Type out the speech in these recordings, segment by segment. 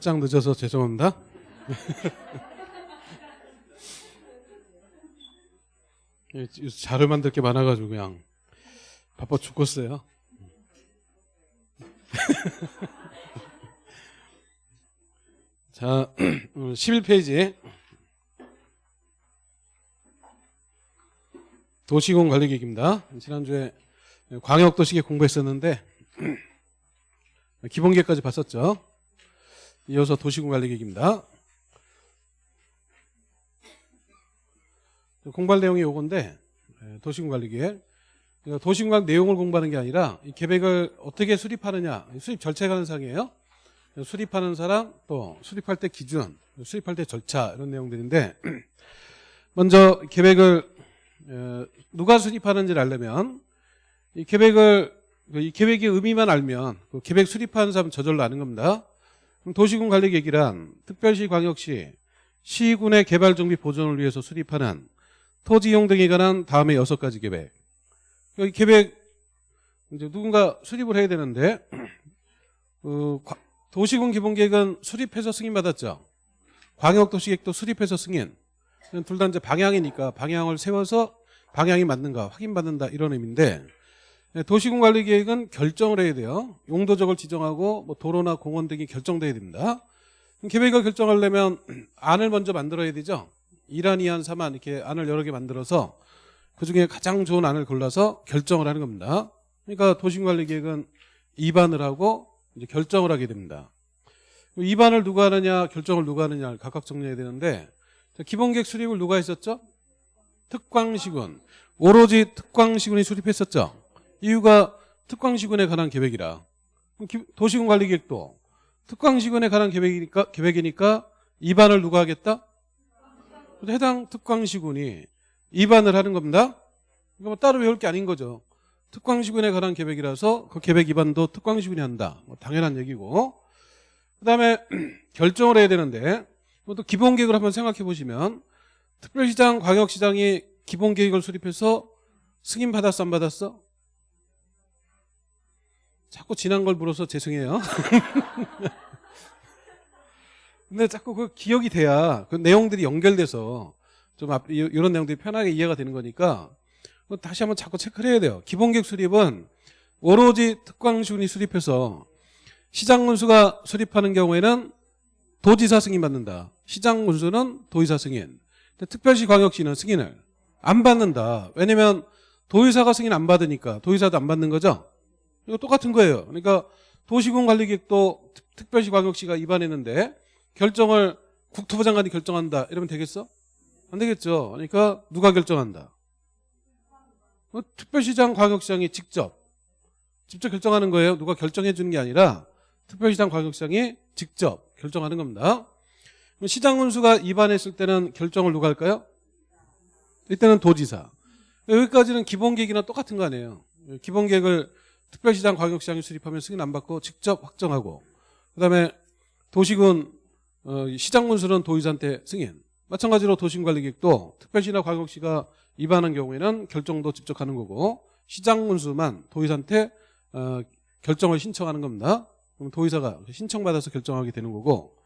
짝 늦어서 죄송합니다. 자료 만들 게 많아가지고 그냥 바빠 죽겠어요. 자, 11페이지 도시공 관리 계획입니다. 지난주에 광역도시계획 공부했었는데 기본계획까지 봤었죠. 이어서 도시공 관리계획입니다. 공부할 내용이 요건데 예, 도시공 관리계획 그러니까 내용을 공부하는 게 아니라 이 계획을 어떻게 수립하느냐 수립 절차 관상이에요. 수립하는 사람 또 수립할 때 기준 수립할 때 절차 이런 내용들인데 먼저 계획을 어, 누가 수립하는지를 알려면 이 계획을 이 계획의 의미만 알면 그 계획 수립하는 사람 저절로 아는 겁니다. 도시군 관리 계획이란 특별시 광역시 시군의 개발 정비 보존을 위해서 수립하는 토지 이용 등에 관한 다음에 여섯 가지 계획. 이 계획 이제 누군가 수립을 해야 되는데 어, 과- 도시군 기본계획은 수립해서 승인받았죠. 광역도시계획도 수립해서 승인. 둘 다 이제 방향이니까 방향을 세워서 방향이 맞는가 확인받는다 이런 의미인데 네, 도시군 관리 계획은 결정을 해야 돼요. 용도적을 지정하고 뭐 도로나 공원 등이 결정돼야 됩니다. 계획을 결정하려면 안을 먼저 만들어야 되죠. 1안, 2안, 3안 이렇게 안을 여러 개 만들어서 그중에 가장 좋은 안을 골라서 결정을 하는 겁니다. 그러니까 도시군 관리 계획은 2반을 하고 이제 결정을 하게 됩니다. 2반을 누가 하느냐, 결정을 누가 하느냐를 각각 정리해야 되는데 자, 기본계획 수립을 누가 했었죠? 특광시군. 오로지 특광시군이 수립했었죠. 이유가 특광시군에 관한 계획이라. 도시군 관리 계획도 특광시군에 관한 계획이니까 계획이니까 입안을 누가 하겠다? 해당 특광시군이 입안을 하는 겁니다. 이거 뭐 따로 외울 게 아닌 거죠. 특광시군에 관한 계획이라서 그 계획 입안도 특광시군이 한다. 뭐 당연한 얘기고. 그다음에 결정을 해야 되는데 뭐또 기본 계획을 한번 생각해 보시면 특별시장, 광역시장이 기본 계획을 수립해서 승인 받았어 안 받았어? 자꾸 지난 걸 물어서 죄송해요. 근데 자꾸 그 기억이 돼야 그 내용들이 연결돼서 좀 앞, 이- 이런 내용들이 편하게 이해가 되는 거니까 다시 한번 자꾸 체크를 해야 돼요. 기본계획 수립은 오로지 특광시군이 수립해서 시장 군수가 수립하는 경우에는 도지사 승인 받는다. 시장 군수는 도의사 승인. 특별시 광역시는 승인을 안 받는다. 왜냐면 도의사가 승인 안 받으니까 도의사도 안 받는 거죠. 이거 똑같은 거예요. 그러니까 도시군 관리계획도 특- 특별시 광역시가 입안했는데 결정을 국토부 장관이 결정한다. 이러면 되겠어? 안 되겠죠. 그러니까 누가 결정한다. 어, 특별시장 광역시장이 직접 직접 결정하는 거예요. 누가 결정해 주는 게 아니라 특별시장 광역시장이 직접 결정하는 겁니다. 시장 군수가 입안했을 때는 결정을 누가 할까요? 이때는 도지사. 여기까지는 기본 계획이나 똑같은 거 아니에요. 기본 계획을 특별시장 광역시장이 수립하면 승인 안 받고 직접 확정하고 그다음에 도시군 어, 시장 군수는 도의사한테 승인. 마찬가지로 도시관리계획도 특별시나 광역시가 입안한 경우에는 결정도 직접 하는 거고 시장 군수만 도의사한테 어, 결정을 신청하는 겁니다. 그럼 도의사가 신청받아서 결정하게 되는 거고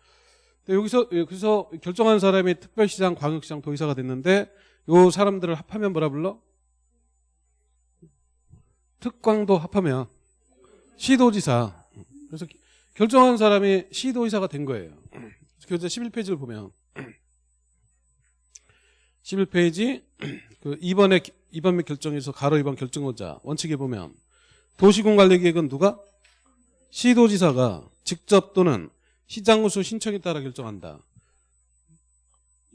근데 여기서 예, 그래서 결정한 사람이 특별시장, 광역시장, 도의사가 됐는데 요 사람들을 합하면 뭐라 불러? 특광도 합하면 시도지사. 그래서 결정한 사람이 시도의사가 된 거예요. 그래서 11페이지를 보면 11페이지 그 2번에 2번 및 결정에서 가로 2번 결정권자 원칙에 보면 도시군 관리 계획은 누가 시도지사가 직접 또는 시장군수 신청에 따라 결정한다.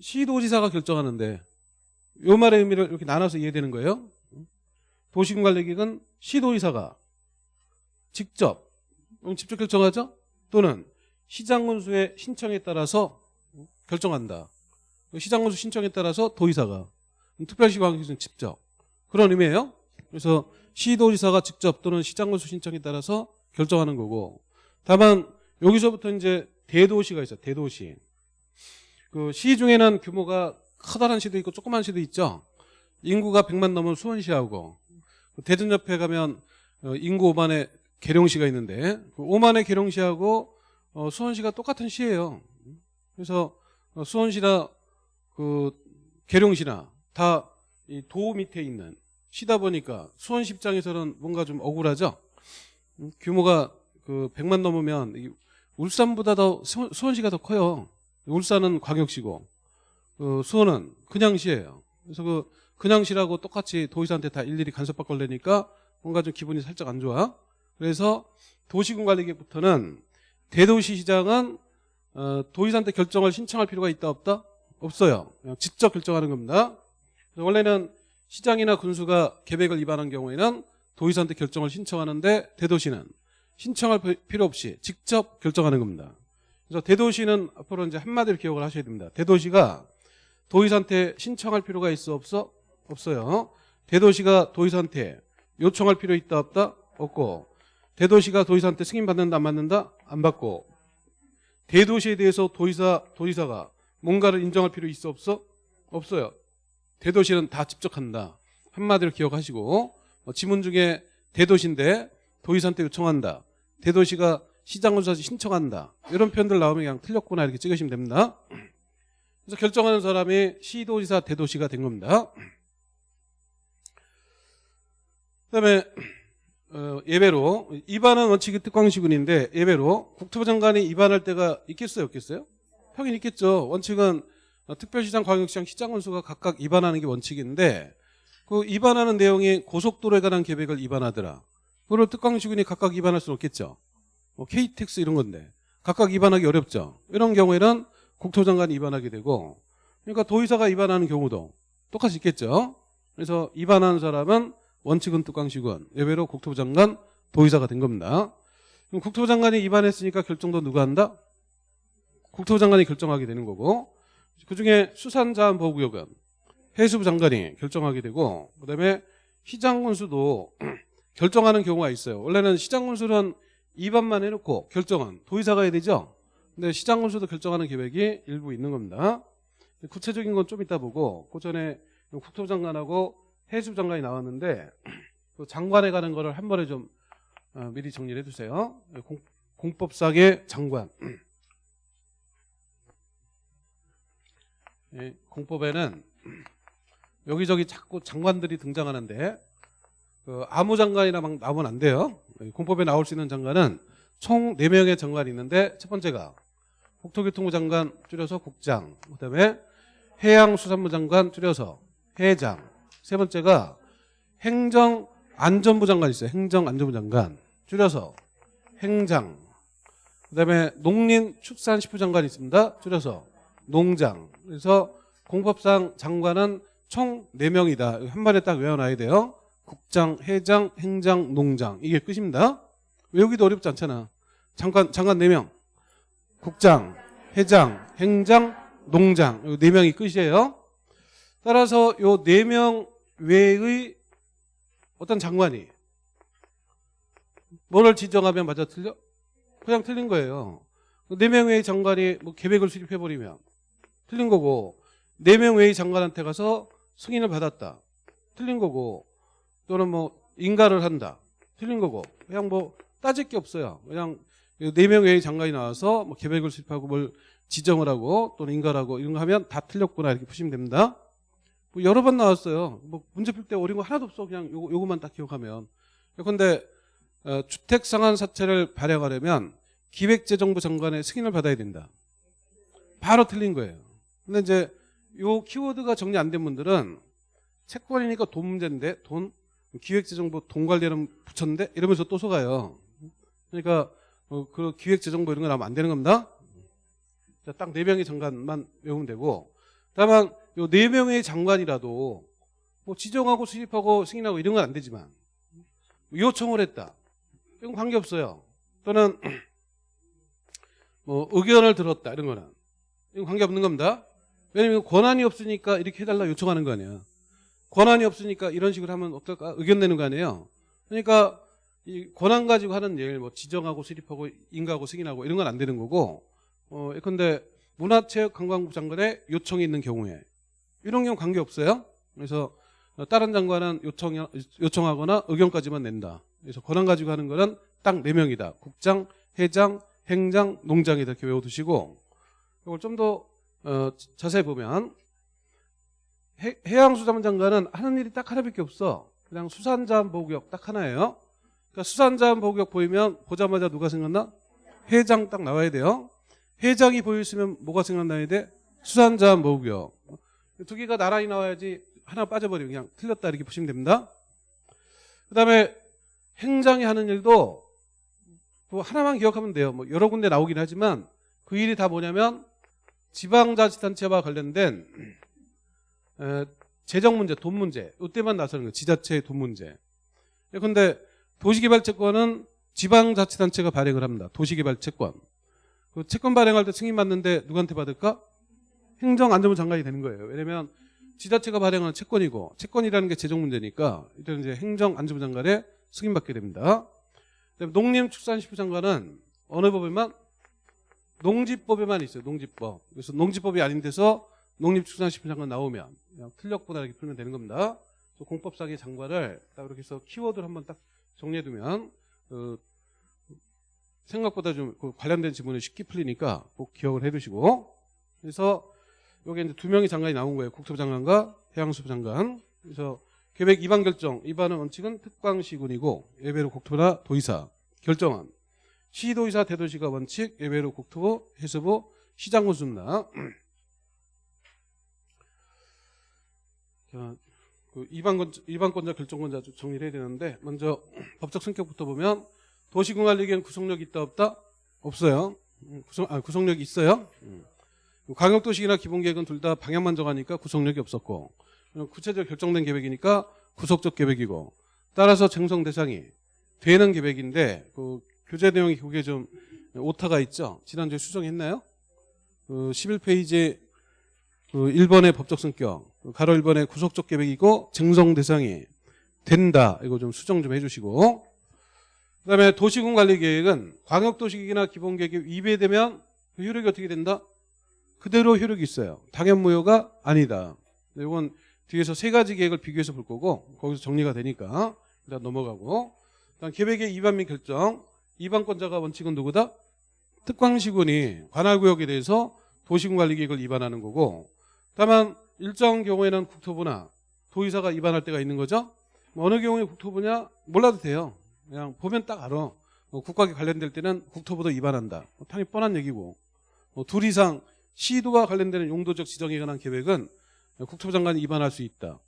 시도지사가 결정하는데 요 말의 의미를 이렇게 나눠서 이해되는 거예요. 도시군 관리 계획은 시도의사가 직접 음, 직접 결정하죠. 또는 시장군수의 신청에 따라서 결정한다. 시장군수 신청에 따라서 도의사가 특별시 광역시는 직접 그런 의미예요. 그래서 시도지사가 직접 또는 시장군수 신청에 따라서 결정하는 거고 다만 여기서부터 이제 대도시가 있어 요 대도시 그 시 중에는 규모가 커다란 시도 있고 조그만 시도 있죠 인구가 100만 넘은 수원시하고 대전 옆에 가면 어, 인구 5만의 계룡시가 있는데 그 5만의 계룡시하고 어, 수원시가 똑같은 시예요. 그래서 어, 수원시나 그 계룡시나 다이도 밑에 있는 시다 보니까 수원시 입장에서는 뭔가 좀 억울하죠. 음, 규모가 그 100만 넘으면 이 울산보다 더 수- 수원시가 더 커요. 울산은 광역시고 그 수원은 그냥 시예요. 그래서 그 그냥시라고 똑같이 도의사한테 다 일일이 간섭받고 그러니까 뭔가 좀 기분이 살짝 안 좋아. 그래서 도시군관리계부터는 대도시 시장은 어, 도의사한테 결정을 신청할 필요가 있다 없다? 없어요. 그냥 직접 결정하는 겁니다. 원래는 시장이나 군수가 계획을 위반한 경우에는 도의사한테 결정을 신청하는데 대도시는 신청할 피- 필요 없이 직접 결정하는 겁니다. 그래서 대도시는 앞으로 이제 한마디로 기억을 하셔야 됩니다. 대도시가 도의사한테 신청할 필요가 있어 없어? 없어요. 대도시가 도의사한테 요청할 필요 있다 없다? 없고 대도시가 도의사한테 승인 받는다 안 받는다? 안 받고 대도시에 대해서 도의사 도의사가 뭔가를 인정할 필요 있어 없어? 없어요. 대도시는 다 직접 한다. 한마디로 기억하시고 어, 지문 중에 대도시인데 도의사한테 요청한다. 대도시가 시장군수한테 신청한다. 이런 표현들 나오면 그냥 틀렸구나 이렇게 찍으시면 됩니다. 그래서 결정하는 사람이 시도지사 대도시가 된 겁니다. 그다음에 어, 예배로 입안은 원칙이 특광시군인데 예배로 국토부 장관이 입안할 때가 있겠어요, 없겠어요? 평균 있겠죠. 원칙은 어, 특별시장, 광역시장, 시장군수가 각각 입안하는 게 원칙인데 그 입안하는 내용이 고속도로에 관한 계획을 입안하더라. 그걸 특광시군이 각각 입안할 수는 없겠죠. 뭐 KTX 이런 건데 각각 입안하기 어렵죠. 이런 경우에는 국토부 장관이 입안하게 되고 그러니까 도의사가 입안하는 경우도 똑같이 있겠죠. 그래서 입안하는 사람은 원칙은 특광시군, 예외로 국토부 장관, 도의사가 된 겁니다. 그럼 국토부 장관이 입안했으니까 결정도 누가 한다? 국토부 장관이 결정하게 되는 거고 그중에 수산자원보호구역은 해수부 장관이 결정하게 되고 그다음에 시장군수도 결정하는 경우가 있어요. 원래는 시장군수는 입안만 해놓고 결정은 도의사가 해야 되죠. 근데 시장군수도 결정하는 계획이 일부 있는 겁니다. 구체적인 건 좀 이따 보고 그 전에 국토부 장관하고 해수부 장관이 나왔는데 그 장관에 가는 거를 한 번에 좀 어, 미리 정리를 해주세요. 공, 공법상의 장관. 예, 공법에는 여기저기 자꾸 장관들이 등장하는데 그 아무 장관이나 막 나오면 안 돼요. 공법에 나올 수 있는 장관은 총 4명의 장관이 있는데 첫 번째가 국토교통부 장관 줄여서 국장 그 다음에 해양수산부 장관 줄여서 해장 세 번째가 행정안전부 장관 있어요. 행정안전부 장관 줄여서 행장 그다음에 농林축산식품 장관 있습니다. 줄여서 농장 그래서 공법상 장관은 총 4명이다. 한 번에 딱 외워놔야 돼요. 국장, 회장, 행장, 농장 이게 끝입니다. 외우기도 어렵지 않잖아. 장관 장관 4명. 국장, 회장, 행장, 농장 요 4명이 끝이에요. 따라서 요 4명 외의 어떤 장관이 뭐를 지정하면 맞아 틀려? 그냥 틀린 거예요. 4명 외의 장관이 뭐 계획을 수립해 버리면 틀린 거고 4명 외의 장관한테 가서 승인을 받았다. 틀린 거고 또는 뭐 인가를 한다. 틀린 거고 그냥 뭐 따질 게 없어요. 그냥 네 명 외의 장관이 나와서 뭐 계획을 수립하고 뭘 지정을 하고 또는 인가를 하고 이런 거 하면 다 틀렸구나 이렇게 보시면 됩니다. 뭐 여러 번 나왔어요. 뭐 문제 풀 때 어려운 거 하나도 없어. 그냥 요거, 요거만 딱 기억하면. 그런데 어, 주택 상한 사채를 발행하려면 기획재정부 장관의 승인을 받아야 된다. 바로 틀린 거예요. 근데 이제 요 키워드가 정리 안 된 분들은 채권이니까 돈 문제인데 돈 기획재정부 돈 관리하는 붙였는데 이러면서 또 속아요. 그러니까 어, 그 기획재정부 이런 거 나오면 안 되는 겁니다. 딱네 명의 장관만 외우면 되고 다만 요 네 명의 장관이라도 뭐 지정하고 수립하고 승인하고 이런 건 안 되지만 요청을 했다. 이건 관계 없어요. 또는 뭐 의견을 들었다 이런 거는 이건 관계 없는 겁니다. 왜냐면 권한이 없으니까 이렇게 해달라 요청하는 거 아니야. 권한이 없으니까 이런 식으로 하면 어떨까 의견 내는 거 아니에요. 그러니까 이 권한 가지고 하는 일, 뭐 지정하고 수립하고 인가하고 승인하고 이런 건 안 되는 거고, 어, 예컨대 문화체육관광부 장관의 요청이 있는 경우에 이런 경우 관계 없어요. 그래서 어, 다른 장관은 요청 요청하거나 의견까지만 낸다. 그래서 권한 가지고 하는 거는 딱네 명이다. 국장, 회장, 행장, 농장이 이렇게 외워두시고 이걸 좀더 어, 자세히 보면 해, 해양수산장관은 하는 일이 딱 하나밖에 없어. 그냥 수산자원 보호구역 딱 하나예요. 그러니까 수산자원 보호구역 보이면 보자마자 누가 생각나? 회장 딱 나와야 돼요. 회장이 보였으면 뭐가 생각나야 돼? 수산자원 보호구역. 두 개가 나란히 나와야지 하나 빠져버리면 그냥 틀렸다 이렇게 보시면 됩니다. 그 다음에 행장이 하는 일도 뭐 하나만 기억하면 돼요. 뭐 여러 군데 나오긴 하지만 그 일이 다 뭐냐면 지방자치단체와 관련된 에, 재정 문제, 돈 문제 이때만 나서는 거예요. 지자체의 돈 문제. 그런데 도시개발채권은 지방자치단체가 발행을 합니다. 도시개발채권. 그 채권 발행할 때 승인 받는데 누구한테 받을까? 행정안전부 장관이 되는 거예요. 왜냐면 지자체가 발행하는 채권이고 채권이라는 게 재정 문제니까 이때는 이제 행정안전부 장관의 승인받게 됩니다. 농림축산식품 장관은 어느 법에만 농지법에만 있어요. 농지법. 그래서 농지법이 아닌 데서 농림축산식품 장관 나오면 그냥 틀렸구나 이렇게 풀면 되는 겁니다. 공법상의 장관을 딱 이렇게 해서 키워드를 한번 딱 정리해두면 어, 생각보다 좀그 관련된 지문이 쉽게 풀리니까 꼭 기억을 해두시고 그래서 여기 이제 두 명의 장관이 나온 거예요. 국토부 장관과 해양수부 장관. 그래서 계획 위반 결정, 위반의 원칙은 특광시군이고 예외로 국토부나 도의사 결정안. 시도의사 대도시가 원칙, 예외로 국토부, 해수부, 시장군 순나. 자, 그 위반권자, 결정권자 좀 정리를 해야 되는데 먼저 법적 성격부터 보면 도시공관리기엔 구속력이 있다 없다? 없어요. 음, 구속, 아, 구속력이 있어요. 음. 광역도시기나 기본계획은 둘 다 방향만 정하니까 구속력이 없었고 구체적 결정된 계획이니까 구속적 계획이고 따라서 쟁성 대상이 되는 계획인데 그 교재 내용이 그게 좀 오타가 있죠. 지난주에 수정했나요? 그 11페이지 그 1번의 법적 성격 그 가로 1번의 구속적 계획이고 쟁성 대상이 된다. 이거 좀 수정 좀 해주시고 그다음에 도시군 관리 계획은 광역도시계획이나 기본계획이 위배되면 그 효력이 어떻게 된다? 그대로 효력이 있어요. 당연무효가 아니다. 이건 뒤에서 세 가지 계획을 비교해서 볼 거고 거기서 정리가 되니까 일단 넘어가고 일단 계획의 위반 및 결정 위반권자가 원칙은 누구다? 특광시군이 관할구역에 대해서 도시군관리계획을 위반하는 거고 다만 일정 경우에는 국토부나 도의사가 위반할 때가 있는 거죠. 뭐 어느 경우에 국토부냐 몰라도 돼요. 그냥 보면 딱 알아. 뭐 국가에 관련될 때는 국토부도 위반한다. 뭐 당연히 뻔한 얘기고 뭐둘 이상 시도와 관련되는 용도적 지정에 관한 계획은 국토부 장관이 위반할 수 있다.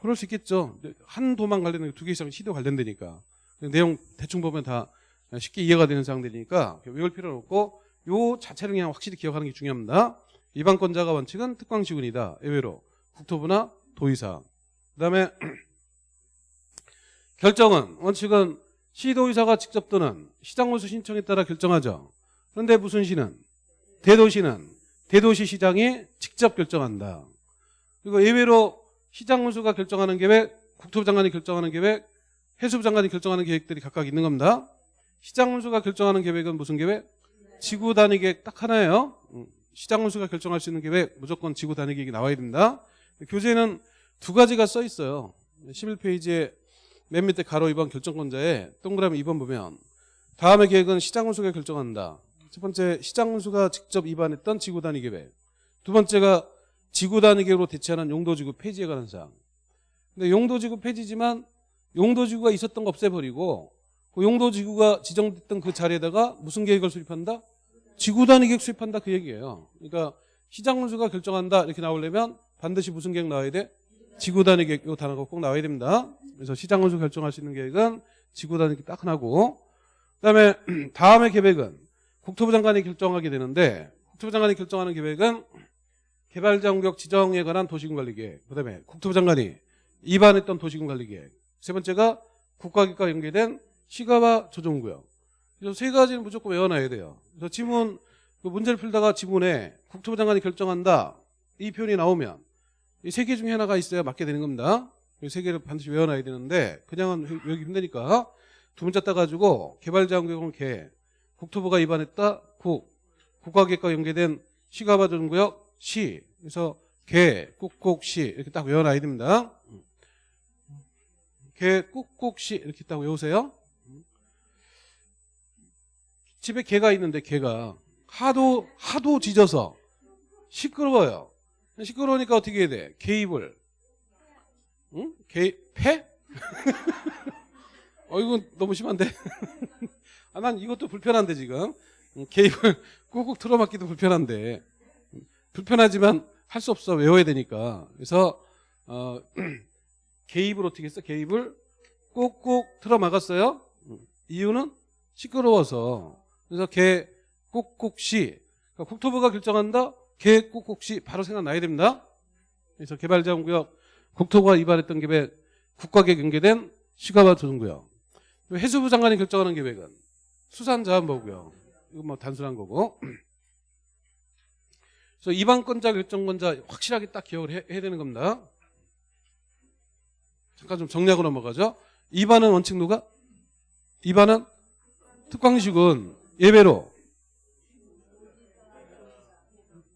그럴 수 있겠죠. 한 도만 관련된 두 개 이상 시도 관련되니까. 내용 대충 보면 다 쉽게 이해가 되는 사항들이니까 외울 필요는 없고 요 자체를 그냥 확실히 기억하는 게 중요합니다. 위반권자가 원칙은 특광시군이다. 예외로 국토부나 도의사. 그다음에 결정은 원칙은 시도의사가 직접 또는 시장원수 신청에 따라 결정하죠. 그런데 무슨 시는 대도시는 대도시 시장이 직접 결정한다. 그리고 예외로 시장 군수가 결정하는 계획, 국토부 장관이 결정하는 계획, 해수부 장관이 결정하는 계획들이 각각 있는 겁니다. 시장 군수가 결정하는 계획은 무슨 계획? 지구 단위 계획 딱 하나예요. 음, 시장 군수가 결정할 수 있는 계획 무조건 지구 단위 계획이 나와야 된다. 교재는 두 가지가 써 있어요. 11페이지에 맨 밑에 가로 2번 결정권자에 동그라미 2번 보면 다음의 계획은 시장 군수가 결정한다. 첫 번째 시장 군수가 직접 위반했던 지구 단위 계획. 두 번째가 지구 단위 계획으로 대체하는 용도지구 폐지에 관한 사항. 근데 용도지구 폐지지만 용도지구가 있었던 거 없애버리고 그 용도지구가 지정됐던 그 자리에다가 무슨 계획을 수립한다? 지구 단위 계획 수립한다 그 얘기예요. 그러니까 시장 군수가 결정한다 이렇게 나오려면 반드시 무슨 계획 나와야 돼? 지구 단위 계획 이 단어가 꼭 나와야 됩니다. 그래서 시장 군수 결정할 수 있는 계획은 지구 단위 계획 딱 하나고 그다음에 다음의 계획은 국토부 장관이 결정하게 되는데 국토부 장관이 결정하는 계획은 개발장구역 지정에 관한 도시군관리계획 그다음에 국토부 장관이 위반했던 도시군관리계획 세 번째가 국가기과 연계된 시가와 조정구역. 그래서 세 가지는 무조건 외워놔야 돼요. 그래서 지문 그 문제를 풀다가 지문에 국토부 장관이 결정한다. 이 표현이 나오면 이 세 개 중에 하나가 있어야 맞게 되는 겁니다. 이 세 개를 반드시 외워놔야 되는데 그냥은 외우기 힘드니까 두 문자 따가지고 개발장구역은 개 국토부가 위반했다 국 국가계획과 연계된 시가와 조정구역 시 그래서 개 꾹꾹 시 이렇게 딱 외워놔야 됩니다 개 꾹꾹 시 이렇게 딱 외우세요 집에 개가 있는데 개가 하도 하도 짖어서 시끄러워요. 시끄러우니까 어떻게 해야 돼? 개입을 응? 개 패? 어 이건 너무 심한데. 아, 난 이것도 불편한데 지금. 응, 개입을 꾹꾹 틀어막기도 불편한데. 음, 불편하지만 할 수 없어. 외워야 되니까. 그래서 어, 개입을 어떻게 했어? 개입을 꾹꾹 틀어막았어요. 음, 이유는 시끄러워서. 그래서 개 꾹꾹시 그러니까 국토부가 결정한다. 개 꾹꾹시 바로 생각나야 됩니다. 그래서 개발자원구역 국토부가 위반했던 계획 국가계 경계된 시가와 조정구역. 해수부 장관이 결정하는 계획은 수산자원보고요. 이건 뭐 단순한 거고. 그래서 이반권자 결정권자 확실하게 딱 기억을 해, 해야 되는 겁니다. 잠깐 좀 정리하고 넘어가죠. 2반은 원칙 누가? 2반은 특광식은 예외로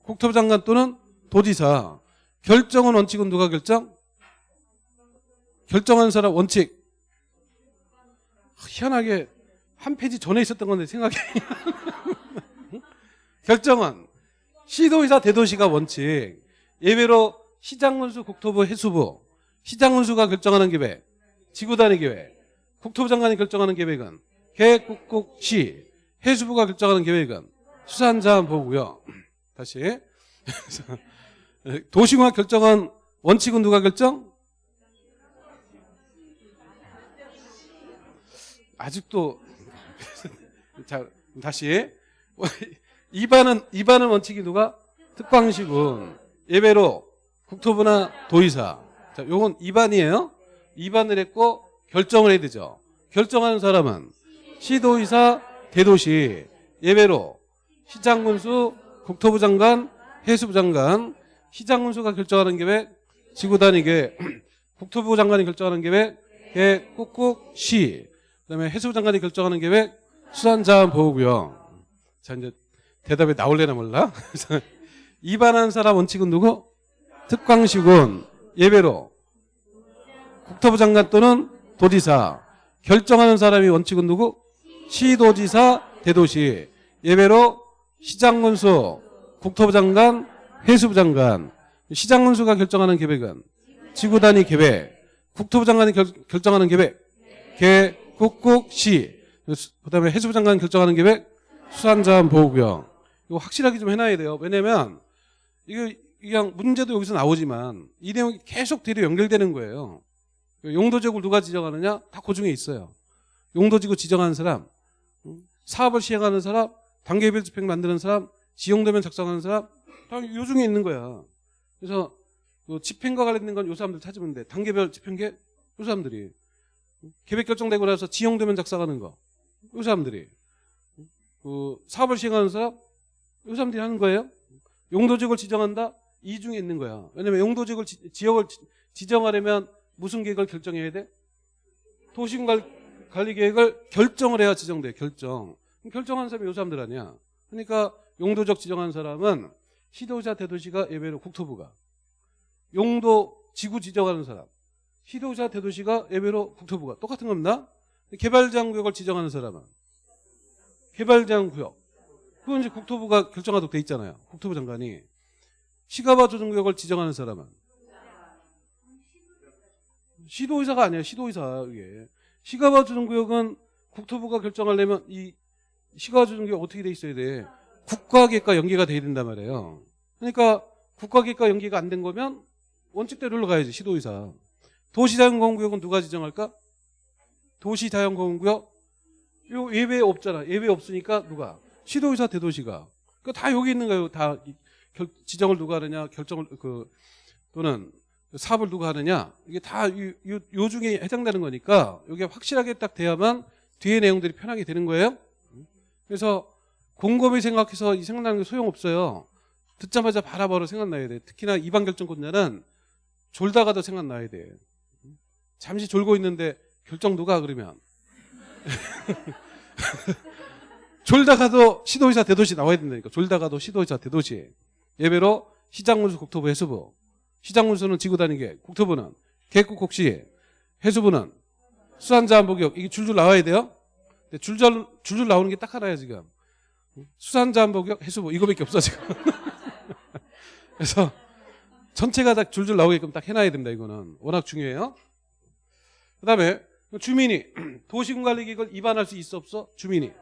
국토부 장관 또는 도지사 결정은 원칙은 누가 결정? 결정하는 사람 원칙 희한하게 한 페이지 전에 있었던 건데 생각이 결정은 시도의사 대도시가 원칙 예외로 시장군수 국토부 해수부. 시장군수가 결정하는 계획 지구단위 계획. 국토부 장관이 결정하는 계획은 계획국국시. 해수부가 결정하는 계획은 수산자원보고요. 다시. 도시공학 결정한 원칙은 누가 결정? 아직도 자 다시. 이반은 이반은 원칙이 누가? 특광시군. 예외로 국토부나 도의사. 자 요건 이반이에요. 이반을 했고 결정을 해야 되죠. 결정하는 사람은 시도의사 대도시. 예외로 시장군수 국토부 장관 해수부 장관. 시장군수가 결정하는 계획 지구단위 계획 국토부 장관이 결정하는 계획 계획 꾹꾹 시. 그 다음에 해수부 장관이 결정하는 계획 수산자원보호구역. 자 이제 대답이 나올래나 몰라. 위반한 사람 원칙은 누구? 특광시군 예외로 국토부 장관 또는 도지사 결정하는 사람이 원칙은 누구? 시도지사 대도시 예외로 시장군수 국토부 장관 해수부 장관 시장군수가 결정하는 계획은 지구단위 계획 국토부 장관이 결, 결정하는 계획 계 국국 시 그다음에 해수부 장관 결정하는 계획 수산자원 보호구역 이거 확실하게 좀 해놔야 돼요. 왜냐면 이거 그냥 문제도 여기서 나오지만 이 내용이 계속 뒤로 연결되는 거예요. 용도지역을 누가 지정하느냐 다그 중에 있어요. 용도지구 지정하는 사람, 사업을 시행하는 사람, 단계별 집행 만드는 사람, 지용도면 작성하는 사람 다 요 중에 있는 거야. 그래서 그 집행과 관련된 건 요 사람들 찾으면 돼. 단계별 집행계 요 사람들이 계획 결정되고 나서 지용도면 작성하는 거. 이 사람들이. 그 사업을 시행하는 사람, 이 사람들이 하는 거예요. 용도지역을 지정한다? 이 중에 있는 거야. 왜냐면 용도지역을, 지, 지역을 지, 지정하려면 무슨 계획을 결정해야 돼? 도심관리 계획을 결정을 해야 지정돼, 결정. 결정하는 사람이 이 사람들 아니야. 그러니까 용도적 지정한 사람은 시도자 대도시가 예외로 국토부가. 용도 지구 지정하는 사람. 시도자 대도시가 예외로 국토부가 똑같은 겁니다. 개발제한구역을 지정하는 사람은 개발제한구역 그건 이제 국토부가 결정하도록 돼 있잖아요. 국토부 장관이 시가바 조정구역을 지정하는 사람은 시도의사가 아니에요. 시도의사 이게 시가바 조정구역은 국토부가 결정하려면 이 시가바 조정구역 어떻게 돼 있어야 돼? 국가계획과 연계가 돼야 된단 말이에요. 그러니까 국가계획과 연계가 안 된 거면 원칙대로 가야지 시도의사. 도시자연공원구역은 누가 지정할까? 도시자연공원구역 요 예외 없잖아. 예외 없으니까 누가? 시도의사 대도시가. 그 다 여기 있는 거예요. 다 결, 지정을 누가 하느냐, 결정을 그 또는 사업을 누가 하느냐 이게 다요 중에 해당되는 거니까 이게 확실하게 딱 돼야만 뒤에 내용들이 편하게 되는 거예요. 그래서 곰곰이 생각해서 이 생각나는 게 소용없어요. 듣자마자 바라바로 생각나야 돼. 특히나 이반 결정권자는 졸다가도 생각나야 돼. 잠시 졸고 있는데 결정 누가 그러면. 졸다가도 시도의사 대도시 나와야 된다니까. 졸다가도 시도의사 대도시. 예배로 시장군수 국토부 해수부. 시장군수는 지구단위계 국토부는 계획국국시 해수부는 수산자원복역. 이게 줄줄 나와야 돼요? 줄줄 줄줄 나오는 게 딱 하나야 지금. 수산자원복역 해수부. 이거밖에 없어 지금. 그래서 전체가 다 줄줄 나오게끔 딱 해놔야 됩니다. 이거는. 워낙 중요해요. 그 다음에 주민이 도시군관리기획을 위반할 수 있어 없어? 주민이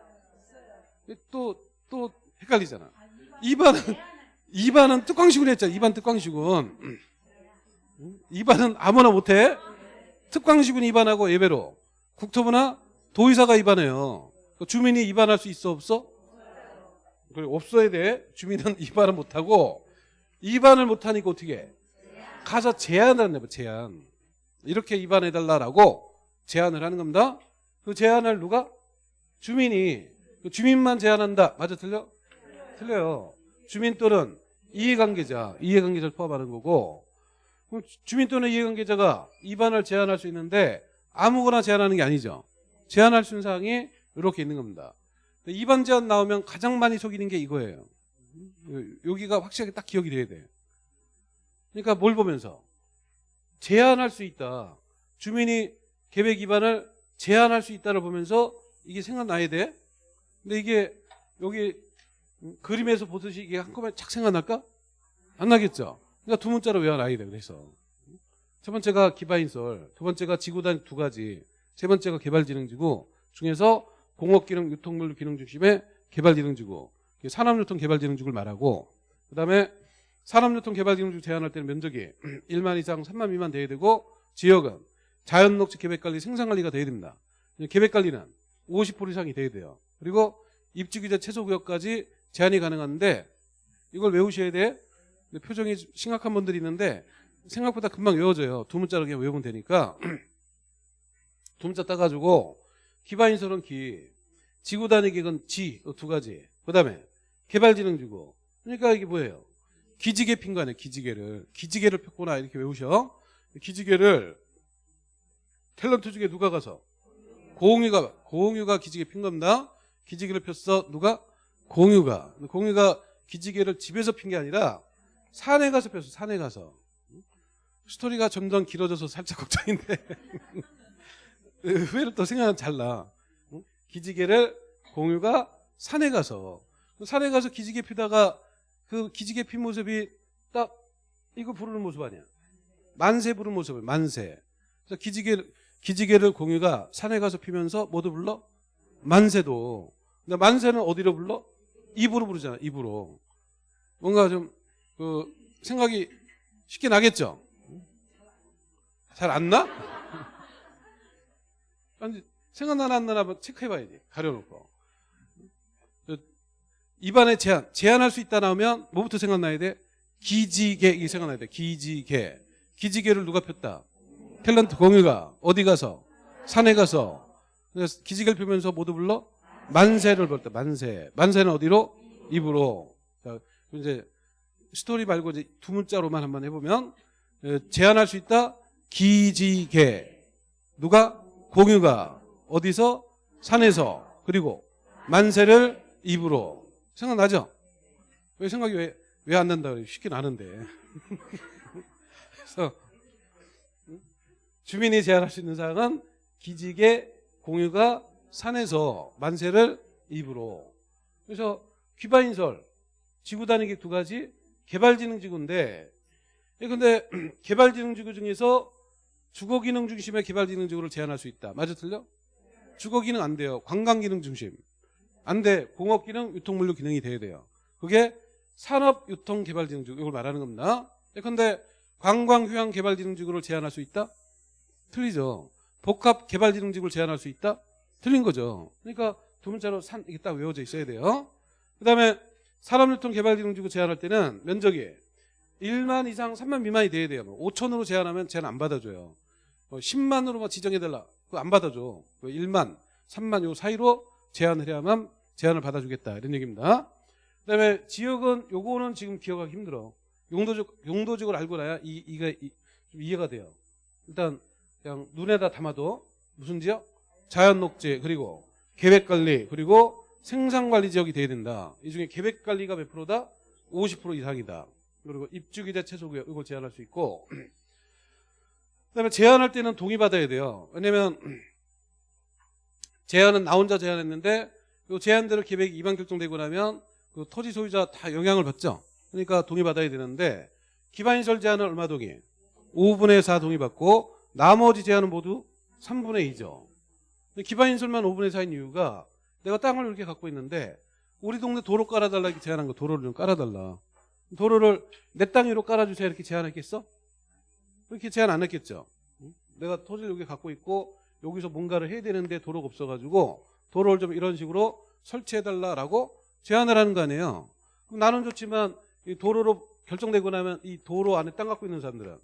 또또 헷갈리잖아. 위반은 위반은 특광시군 했잖아. 위반 특광시군. 위반은 아무나 못해. 특광시군 위반하고 예배로 국토부나 도의사가 위반해요. 그 주민이 위반할 수 있어 없어? 그래 없어야 돼. 주민은 위반을 못하고 위반을 못하니까 어떻게 해? 가서 제안을 한다. 제안. 이렇게 위반해달라라고 제안을 하는 겁니다. 그 제안을 누가? 주민이. 그 주민만 제안한다. 맞아 틀려? 틀려요. 주민 또는 이해관계자, 이해관계자를 포함하는 거고 주민 또는 이해관계자가 위반을 제안할 수 있는데 아무거나 제안하는 게 아니죠. 제안할 수 있는 사항이 이렇게 있는 겁니다. 위반 제안 나오면 가장 많이 속이는 게 이거예요. 여기가 확실하게 딱 기억이 돼야 돼. 그러니까 뭘 보면서 제한할 수 있다. 주민이 계획 위반을 제한할 수 있다를 보면서 이게 생각나야 돼. 근데 이게 여기 그림에서 보듯이 이게 한꺼번에 착 생각날까? 안 나겠죠. 그러니까 두 문자로 외워놔야 돼. 그래서 첫 번째가 기반인설, 두 번째가 지구단 두 가지, 세 번째가 개발지능지구 중에서 공업기능, 유통물 기능 중심의 개발지능지구, 산업유통개발지능지구를 말하고 그다음에 산업유통개발지능지구 제한할 때는 면적이 1만 이상 3만 미만 돼야 되고 지역은 자연녹지 계획관리, 생산관리가 돼야 됩니다. 계획관리는 50% 이상이 돼야 돼요. 그리고 입주기자 최소구역까지 제한이 가능한데 이걸 외우셔야 돼. 표정이 심각한 분들이 있는데 생각보다 금방 외워져요. 두 문자로 그냥 외우면 되니까 두 문자 따가지고 기반인설은 기, 지구단위기획은 지, 두 가지. 그 다음에 개발지능지구. 그러니까 이게 뭐예요? 기지개 핀 거 아니에요. 기지개를. 기지개를 폈구나 이렇게 외우셔. 기지개를 탤런트 중에 누가 가서? 공유가 공유가 기지개 핀 겁니다. 기지개를 폈어. 누가? 공유가. 공유가 기지개를 집에서 핀 게 아니라 산에 가서 폈어. 산에 가서. 스토리가 점점 길어져서 살짝 걱정인데. 의외로 또 생각은 잘나. 기지개를 공유가 산에 가서. 산에 가서 기지개 피다가 그 기지개 핀 모습이 딱 이거 부르는 모습 아니야. 만세 부르는 모습을 만세. 그래서 기지개 기지개를 공유가 산에 가서 피면서 뭐도 불러? 만세도. 근데 만세는 어디로 불러? 입으로 부르잖아. 입으로. 뭔가 좀 그 생각이 쉽게 나겠죠? 잘 안 나? 아니, 생각나나 안 나나 체크해봐야지. 가려놓고. 입안에 제한. 제한할 수 있다 나오면 뭐부터 생각나야 돼? 기지개. 이게 생각나야 돼. 기지개. 기지개를 누가 폈다? 탤런트 공유가 어디 가서 산에 가서 기지개를 펴면서 모두 불러 만세를 불렀다 만세. 만세는 어디로? 입으로. 자, 이제 스토리 말고 이제 두 문자로만 한번 해보면 제안할 수 있다? 기지개. 누가? 공유가 어디서? 산에서. 그리고 만세를 입으로. 생각나죠? 왜 생각이 왜 왜 안 난다 그래? 쉽게 나는데. 그래서 주민이 제한할 수 있는 사항은 기지개 공유가 산에서 만세를 입으로. 그래서 귀바인설 지구 단위계 두 가지 개발지능지구인데 예, 근데 개발지능지구 중에서 주거기능 중심의 개발지능지구를 제한할 수 있다. 맞아 틀려? 주거기능 안 돼요. 관광기능 중심. 안돼. 공업기능 유통물류 기능이 돼야 돼요. 그게 산업유통개발지능지구 이걸 말하는 겁니다. 근데 관광휴양개발지능지구를 제한할 수 있다? 틀리죠. 복합 개발지능직을 제한할 수 있다? 틀린 거죠. 그러니까 두 문자로 산 이게 딱 외워져 있어야 돼요. 그다음에 산업유통 개발지능직을 제한할 때는 면적이 1만 이상 3만 미만이 돼야 돼요. 5천으로 뭐 제한하면 제한 안 받아줘요. 10만으로 뭐 지정해달라. 그거 안 받아줘. 1만, 3만 요 사이로 제한을 해야만 제한을 받아주겠다. 이런 얘기입니다. 그다음에 지역은 요거는 지금 기억하기 힘들어. 용도적 용도적으로 알고 나야 이 이가 이, 좀 이해가 돼요. 일단 그냥 눈에다 담아도 무슨 지역? 자연녹지 그리고 계획관리 그리고 생산관리 지역이 돼야 된다. 이 중에 계획관리가 몇 프로다? 50% 이상이다. 그리고 입주기자 최소구역 이걸 제한할 수 있고 그다음에 제한할 때는 동의받아야 돼요. 왜냐면 제한은 나 혼자 제한했는데 요 제한대로 계획이 이반 결정되고 나면 그 토지 소유자 다 영향을 받죠. 그러니까 동의받아야 되는데 기반시설 제한은 얼마 동의? 5분의 4 동의받고 나머지 제한은 모두 3분의 2죠. 기반시설만 5분의 4인 이유가 내가 땅을 이렇게 갖고 있는데 우리 동네 도로 깔아달라 이렇게 제안한 거 도로를 좀 깔아달라. 도로를 내 땅 위로 깔아주세요 이렇게 제안했겠어? 그렇게 제안 안 했겠죠. 응? 내가 토지를 여기 갖고 있고 여기서 뭔가를 해야 되는데 도로가 없어가지고 도로를 좀 이런 식으로 설치해달라라고 제안을 하는 거 아니에요. 그럼 나는 좋지만 이 도로로 결정되고 나면 이 도로 안에 땅 갖고 있는 사람들은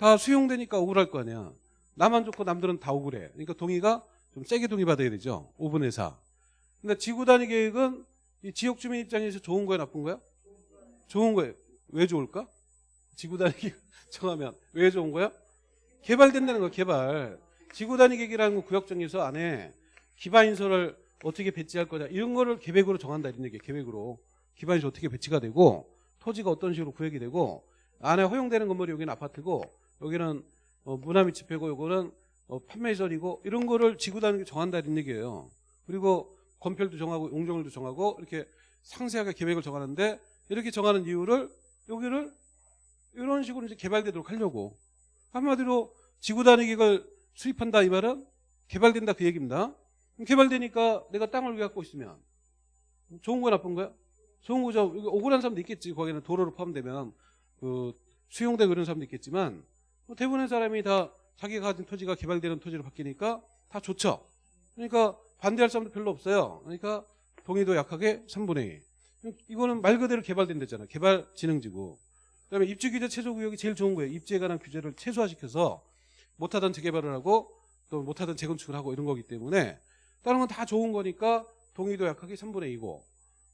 다 수용되니까 억울할 거 아니야. 나만 좋고 남들은 다 억울해. 그러니까 동의가 좀 세게 동의받아야 되죠. 5분의 4. 근데 지구 단위 계획은 이 지역 주민 입장에서 좋은 거야 나쁜 거야? 좋은 거예요. 왜 좋을까? 지구 단위 계획 정하면 왜 좋은 거야? 개발된다는 거 개발. 지구 단위 계획이라는 건 구역 정에서 안에 기반 인설을 어떻게 배치할 거냐 이런 거를 계획으로 정한다 이런 얘기예요. 계획으로 기반이 어떻게 배치가 되고 토지가 어떤 식으로 구획이 되고 안에 허용되는 건물이 여기는 아파트고 여기는 어, 문화미 집회고 요거는 어, 판매시설이고 이런 거를 지구 단위로 정한다 이런 얘기예요. 그리고 건폐율도 정하고 용적률도 정하고 이렇게 상세하게 계획을 정하는데 이렇게 정하는 이유를 여기를 이런 식으로 이제 개발되도록 하려고 한마디로 지구 단위 계획을 수립한다 이 말은 개발된다 그 얘기입니다. 개발되니까 내가 땅을 갖고 있으면 좋은 거야 나쁜 거야? 좋은 거죠. 억울한 사람도 있겠지. 거기는 도로로 포함되면 그 수용되고 그런 사람도 있겠지만 뭐 대부분의 사람이 다 자기가 가진 토지가 개발되는 토지로 바뀌니까 다 좋죠. 그러니까 반대할 사람도 별로 없어요. 그러니까 동의도 약하게 3분의 2. 이거는 말 그대로 개발된댔잖아. 개발진흥지구. 그다음에 입주 규제 최소 구역이 제일 좋은 거예요. 입주에 관한 규제를 최소화시켜서 못하던 재개발을 하고 또 못하던 재건축을 하고 이런 거기 때문에 다른 건 다 좋은 거니까 동의도 약하게 3분의 2고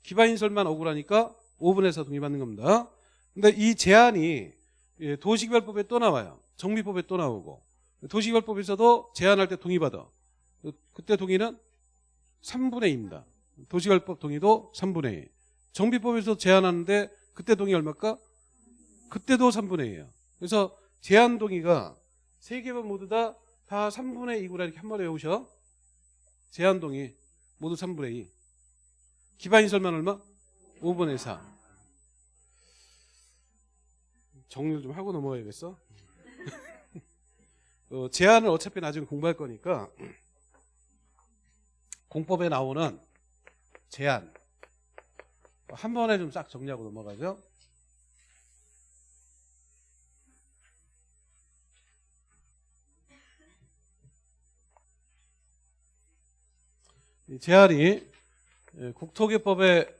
기반인설만 억울하니까 5분에서 동의받는 겁니다. 근데 이 제한이 예, 도시개발법에 또 나와요. 정비법에 또 나오고 도시개발법에서도 제한할 때 동의받아. 그때 동의는 3분의 2입니다. 도시개발법 동의도 3분의 2. 정비법에서 제한하는데 그때 동의 얼마일까? 그때도 3분의 2예요. 그래서 제한 동의가 세 개만 모두 다, 다 3분의 2구나 이렇게 한 번에 외우셔. 제한 동의 모두 3분의 2. 기반인설만 얼마? 5분의 4. 정리를 좀 하고 넘어가야겠어. 어, 제한을 어차피 나중에 공부할 거니까 공법에 나오는 제한 한 번에 좀 싹 정리하고 넘어가죠. 이 제한이 예, 국토개법에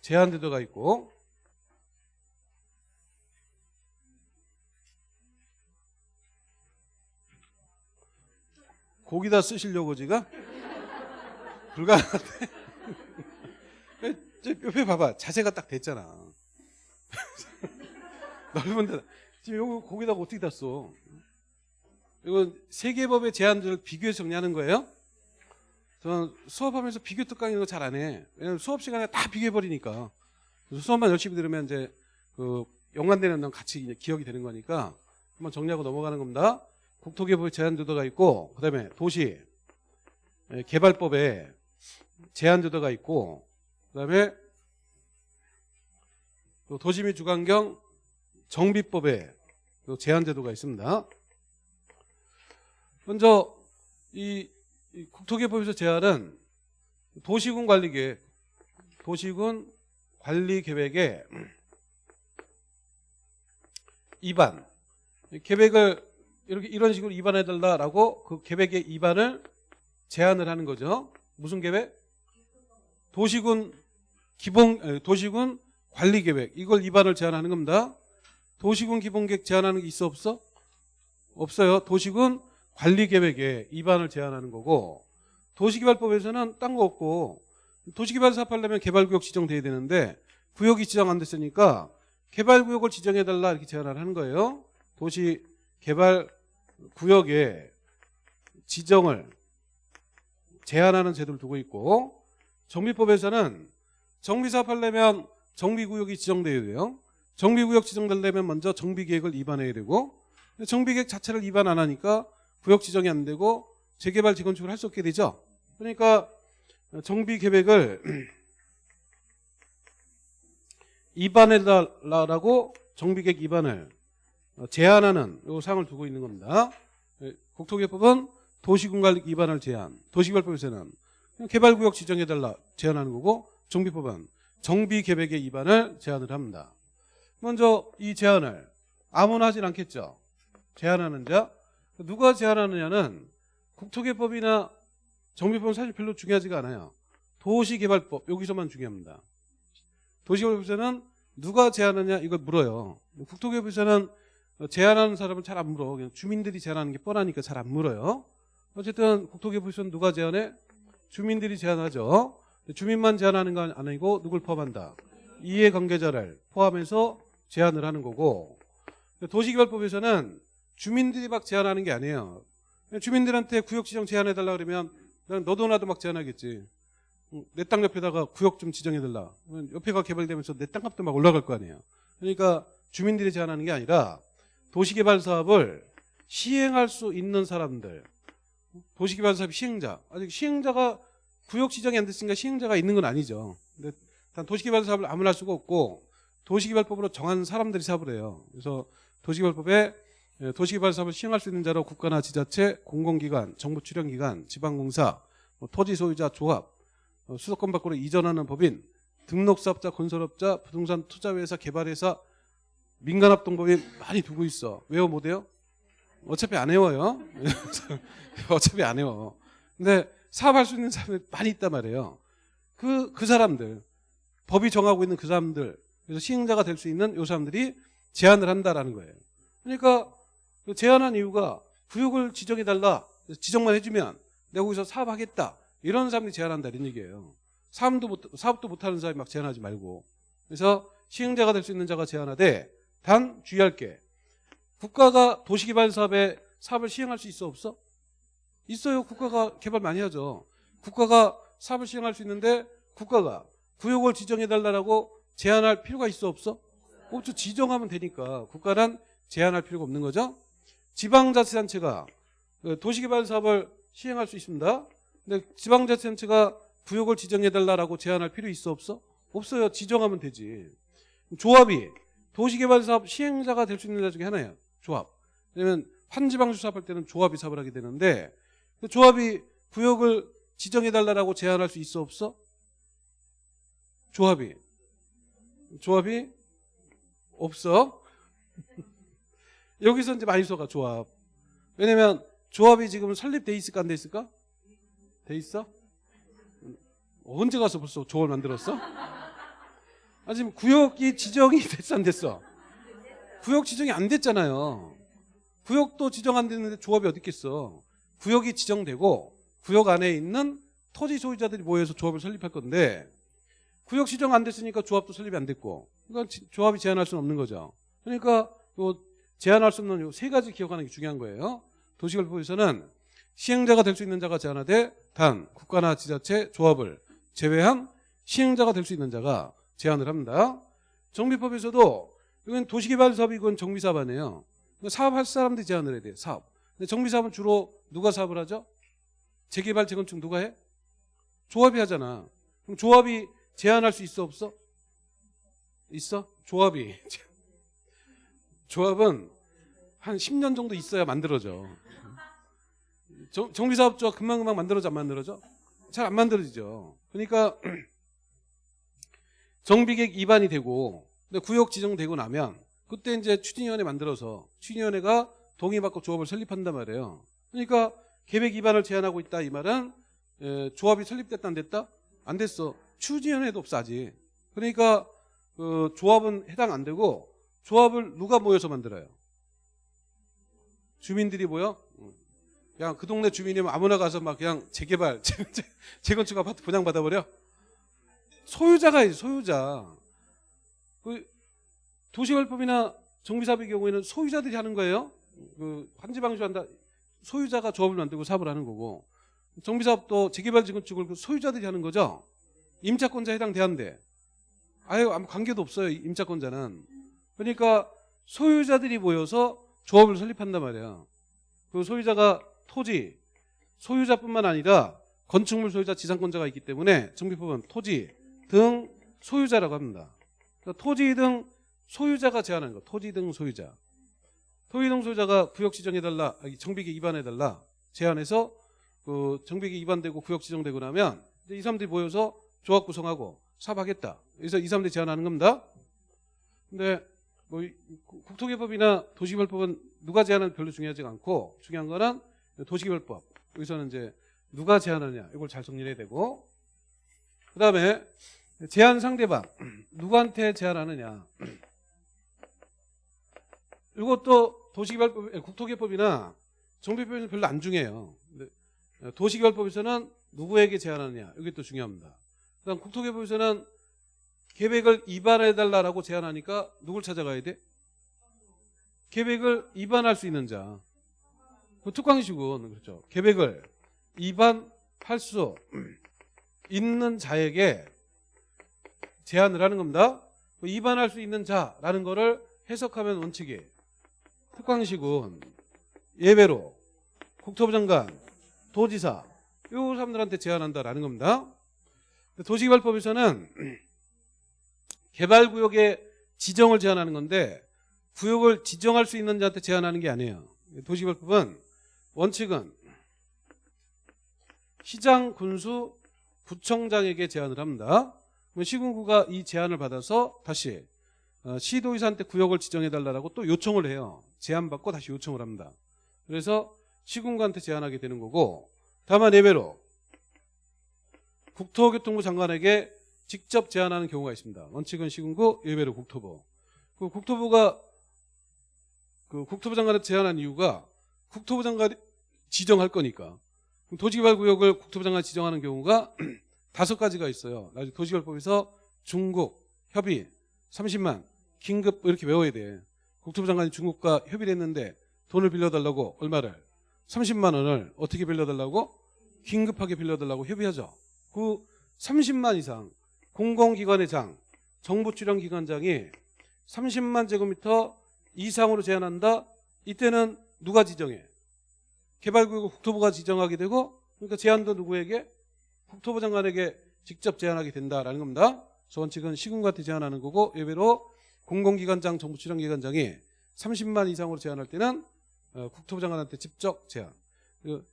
제한 제도가 있고 거기다 쓰시려고 지가 불가능한데 저 옆에 봐봐 자세가 딱 됐잖아 넓은 데 지금 여기 거기다가 어떻게 다 써? 이건 세계법의 제한들을 비교해서 정리하는 거예요 저는 수업하면서 비교 특강 이런 거 잘 안 해. 왜냐면 수업 시간에 다 비교해버리니까. 수업만 열심히 들으면 이제 그 연관되는 건 같이 기억이 되는 거니까 한번 정리하고 넘어가는 겁니다. 국토개발 제한제도가 있고, 그 다음에 도시 예, 개발법에 제한제도가 있고, 그 다음에 도시 및 주관경 정비법에 제한제도가 있습니다. 먼저 이 국토개법에서 제한은 도시군 관리계획, 도시군 관리계획에 입안, 계획을 이렇게 이런 식으로 입안해달라라고 그 계획의 입안을 제한을 하는 거죠. 무슨 계획? 도시군 기본 도시군 관리 계획 이걸 입안을 제한하는 겁니다. 도시군 기본계획 제한하는 게 있어 없어? 없어요. 도시군 관리 계획에 입안을 제한하는 거고 도시개발법에서는 딴 거 없고 도시개발 사업하려면 개발구역 지정돼야 되는데 구역이 지정 안 됐으니까 개발구역을 지정해달라 이렇게 제안을 하는 거예요. 도시 개발 구역에 지정을 제한하는 제도를 두고 있고 정비법에서는 정비사업하려면 정비구역이 지정돼야 돼요. 정비구역 지정되려면 먼저 정비계획을 입안해야 되고 정비계획 자체를 입안 안 하니까 구역 지정이 안 되고 재개발 재건축을 할 수 없게 되죠. 그러니까 정비 계획을 입안해달라고 정비계획 입안을 어, 제한하는 요 사항을 두고 있는 겁니다. 예, 국토개법은 도시군관리 입안을 제한, 도시개발법에서는 개발구역 지정해달라 제한하는 거고 정비법은 정비계획의 입안을 제한을 합니다. 먼저 이 제한을 아무나 하진 않겠죠. 제한하는 자 누가 제한하느냐는 국토개법이나 정비법은 사실 별로 중요하지가 않아요. 도시개발법 여기서만 중요합니다. 도시개발법에서는 누가 제한하냐 이걸 물어요. 국토개발에서는 제한하는 사람은 잘 안 물어. 그냥 주민들이 제한하는 게 뻔하니까 잘 안 물어요. 어쨌든 국토개발에서는 누가 제한해? 주민들이 제한하죠. 주민만 제한하는 건 아니고 누굴 포함한다? 이해관계자를 포함해서 제한을 하는 거고 도시개발법에서는 주민들이 막 제한하는 게 아니에요. 주민들한테 구역 지정 제한해달라 그러면 난 너도 나도 막 제한하겠지. 내 땅 옆에다가 구역 좀 지정해달라. 옆에가 개발되면서 내 땅값도 막 올라갈 거 아니에요. 그러니까 주민들이 제한하는 게 아니라 도시개발 사업을 시행할 수 있는 사람들, 도시개발 사업 시행자, 아직 시행자가 구역 지정이 안 됐으니까 시행자가 있는 건 아니죠. 근데 단 도시개발 사업을 아무나 할 수가 없고 도시개발법으로 정한 사람들이 사업을 해요. 그래서 도시개발법에 예, 도시개발 사업을 시행할 수 있는 자로 국가나 지자체, 공공기관, 정부 출연기관, 지방공사, 뭐 토지 소유자 조합, 어, 수도권 밖으로 이전하는 법인, 등록사업자, 건설업자, 부동산 투자회사, 개발회사, 민간합동법인 많이 두고 있어. 외워 못해요? 어차피 안 외워요. 어차피 안 외워. 근데 사업할 수 있는 사람이 많이 있단 말이에요. 그, 그 사람들, 법이 정하고 있는 그 사람들, 그래서 시행자가 될 수 있는 요 사람들이 제한을 한다라는 거예요. 그러니까 그 제한한 이유가 구역을 지정해달라. 지정만 해주면 내가 거기서 사업하겠다. 이런 사람들이 제한한다. 이런 얘기예요. 사업도, 못, 사업도 못하는 사람이 막 제한하지 말고. 그래서 시행자가 될 수 있는 자가 제한하되 단 주의할 게 국가가 도시개발 사업에 사업을 시행할 수 있어 없어? 있어요. 국가가 개발 많이 하죠. 국가가 사업을 시행할 수 있는데 국가가 구역을 지정해달라고 제한할 필요가 있어 없어? 없죠. 지정하면 되니까 국가는 제한할 필요가 없는 거죠. 지방자치단체가 그 도시개발 사업을 시행할 수 있습니다. 근데 지방자치단체가 구역을 지정해달라고 제한할 필요 있어 없어? 없어요. 지정하면 되지. 조합이 도시개발 사업 시행자가 될 수 있는 자 중에 하나예요. 조합. 왜냐면 환지방수 사업할 때는 조합이 사업을 하게 되는데 그 조합이 구역을 지정해달라고 제한할 수 있어 없어? 조합이. 조합이 없어. 여기서 이제 많이 써가 조합. 왜냐면 조합이 지금 설립돼 있을까 안 돼 있을까? 돼 있어? 언제 가서 벌써 조합을 만들었어? 아 지금 구역이 지정이 됐어 안 됐어? 구역 지정이 안 됐잖아요. 구역도 지정 안 됐는데 조합이 어디 있겠어? 구역이 지정되고 구역 안에 있는 토지 소유자들이 모여서 조합을 설립할 건데 구역 지정 안 됐으니까 조합도 설립이 안 됐고 그러니까 지- 조합이 제한할 수는 없는 거죠. 그러니까 요 제한할 수 없는 요 세 가지 기억하는 게 중요한 거예요. 도시개발법에서는 시행자가 될 수 있는 자가 제한하되 단 국가나 지자체 조합을 제외한 시행자가 될 수 있는 자가 제한을 합니다. 정비법에서도 이건 도시개발 사업이 건 정비사업 아니에요. 사업할 사람들이 제한을 해야 돼요. 사업. 근데 정비사업은 주로 누가 사업을 하죠? 재개발 재건축 누가 해? 조합이 하잖아. 그럼 조합이 제한할 수 있어 없어? 있어? 조합이. 조합은 한 10년 정도 있어야 만들어져. 정, 정비사업조합 금방금방 만들어져 안 만들어져? 잘 안 만들어지죠. 그러니까 정비계획 입안이 되고 구역 지정되고 나면 그때 이제 추진위원회 만들어서 추진위원회가 동의받고 조합을 설립한단 말이에요. 그러니까 계획 입안을 제한하고 있다 이 말은 에, 조합이 설립됐다 안 됐다? 안 됐어. 추진위원회도 없어 아직. 그러니까 그 조합은 해당 안 되고 조합을 누가 모여서 만들어요? 주민들이 모여? 응. 그냥 그 동네 주민이면 아무나 가서 막 그냥 재개발, 재건축 아파트 분양 받아버려? 소유자가 있지, 소유자. 그 도시개발법이나 정비사업의 경우에는 소유자들이 하는 거예요. 그 환지방수한다. 소유자가 조합을 만들고 사업을 하는 거고 정비사업도 재개발 재건축을 그 소유자들이 하는 거죠. 임차권자 해당돼야한대. 아유 아무 관계도 없어요. 임차권자는. 그러니까 소유자들이 모여서 조합을 설립한단 말이야. 그 소유자가 토지, 소유자뿐만 아니라 건축물 소유자 지상권자가 있기 때문에 정비법은 토지 등 소유자라고 합니다. 그러니까 토지 등 소유자가 제한하는 거. 토지 등 소유자. 토지 등 소유자가 구역 지정해달라, 정비계 위반해달라 제한해서 그 정비계 위반되고 구역 지정되고 나면 이 사람들이 모여서 조합 구성하고 사업하겠다. 그래서 이 사람들이 제한하는 겁니다. 근데 뭐 이- 국토개법이나 도시개발법은 누가 제한하는 별로 중요하지 않고 중요한 거는 도시개발법. 여기서는 이제 누가 제한하느냐 이걸 잘 정리해야 되고 그 다음에 제한 상대방 누구한테 제한하느냐 이것도 도시개발법, 에, 국토개법이나 정비법에는 별로 안 중요해요. 어, 도시개발법에서는 누구에게 제한하느냐 이게 또 중요합니다. 그다음 국토개법에서는 계획을 위반해달라고 제한하니까 누굴 찾아가야 돼? 계획을 위반할 수 있는 자. 그 특광시군 그렇죠. 계획을 위반할 수 있는 자에게 제한을 하는 겁니다. 그 위반할 수 있는 자라는 거를 해석하면 원칙이 특광시군 예외로 국토부 장관, 도지사 이 사람들한테 제한한다라는 겁니다. 도시개발법에서는 개발구역의 지정을 제한하는 건데 구역을 지정할 수 있는 자한테 제한하는 게 아니에요. 도시개발법은 원칙은 시장, 군수, 구청장에게 제한을 합니다. 시군구가 이 제한을 받아서 다시 어, 시도의사한테 구역을 지정해달라고 또 요청을 해요. 제한받고 다시 요청을 합니다. 그래서 시군구한테 제한하게 되는 거고 다만 예외로 국토교통부 장관에게 직접 제한하는 경우가 있습니다. 원칙은 시군구, 예외로 국토부. 그 국토부가 그 국토부 장관한테 제한한 이유가 국토부 장관이 지정할 거니까. 도시개발구역을 국토부 장관이 지정하는 경우가 다섯 가지가 있어요. 나중에 도시개발법에서 중국, 협의, 30만, 긴급 뭐 이렇게 외워야 돼. 국토부 장관이 중국과 협의를 했는데 돈을 빌려달라고 얼마를? 30만 원을 어떻게 빌려달라고? 긴급하게 빌려달라고 협의하죠. 그 30만 이상 공공기관의 장, 정부 출연 기관장이 30만 제곱미터 이상으로 제한한다. 이때는 누가 지정해? 개발구역을 국토부가 지정하게 되고 그러니까 제한도 누구에게? 국토부 장관에게 직접 제한하게 된다라는 겁니다. 그래서 원칙은 시군한테 제한하는 거고 예외로 공공기관장, 정부 출연기관장이 30만 이상으로 제한할 때는 어, 국토부 장관한테 직접 제한. 그한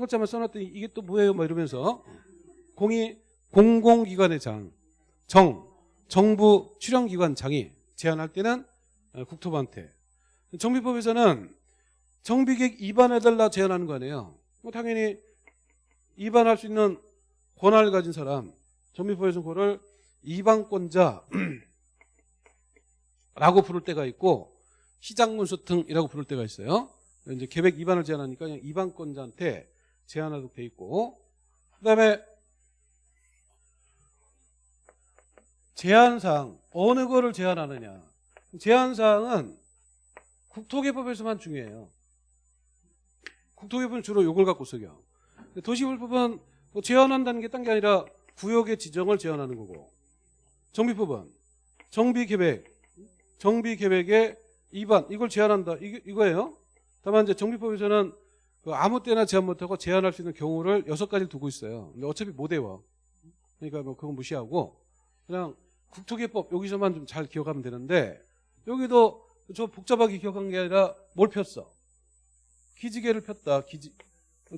글자만 써놨더니 이게 또 뭐예요? 막 이러면서 공이 공공기관의 장, 정, 정부 출연기관 장이 제한할 때는 어, 국토부한테. 정비법에서는 정비계획 위반해달라 제한하는 거 아니에요. 뭐 당연히 위반할 수 있는 권한을 가진 사람, 그거를 위반권자라고 부를 때가 있고 시장문수 등이라고 부를 때가 있어요. 이제 계획 위반을 제한하니까 그냥 위반권자한테 제한하도록 돼 있고 그다음에 제한사항 어느 거를 제한하느냐 제한사항은 국토개법에서만 중요해요. 국토개법은 주로 이걸 갖고 쓰겨. 도시개발법은 뭐 제한한다는 게 딴 게 아니라 구역의 지정을 제한하는 거고 정비법은 정비계획 정비계획의 위반 이걸 제한한다 이거, 이거예요. 다만 이제 정비법에서는 그 아무 때나 제한 못하고 제한할 수 있는 경우를 여섯 가지를 두고 있어요. 근데 어차피 못 외워. 그러니까 뭐 그건 무시하고 그냥 국토개법 여기서만 좀 잘 기억하면 되는데 여기도 저 복잡하게 기억한 게 아니라 뭘 폈어? 기지개를 폈다. 기지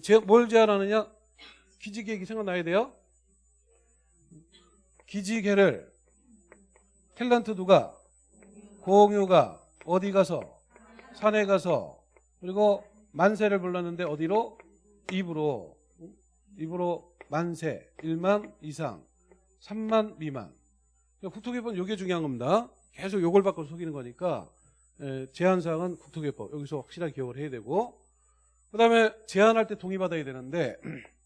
제, 뭘 제한하느냐? 기지개획이 생각나야 돼요. 기지개를 탤런트 누가 공유가 어디 가서 산에 가서 그리고 만세를 불렀는데 어디로? 입으로. 입으로 만세. 1만 이상. 3만 미만. 국토개법 이게 중요한 겁니다. 계속 요걸 바꿔 속이는 거니까 에, 제한사항은 국토개법. 여기서 확실하게 기억을 해야 되고. 그 다음에 제한할 때 동의받아야 되는데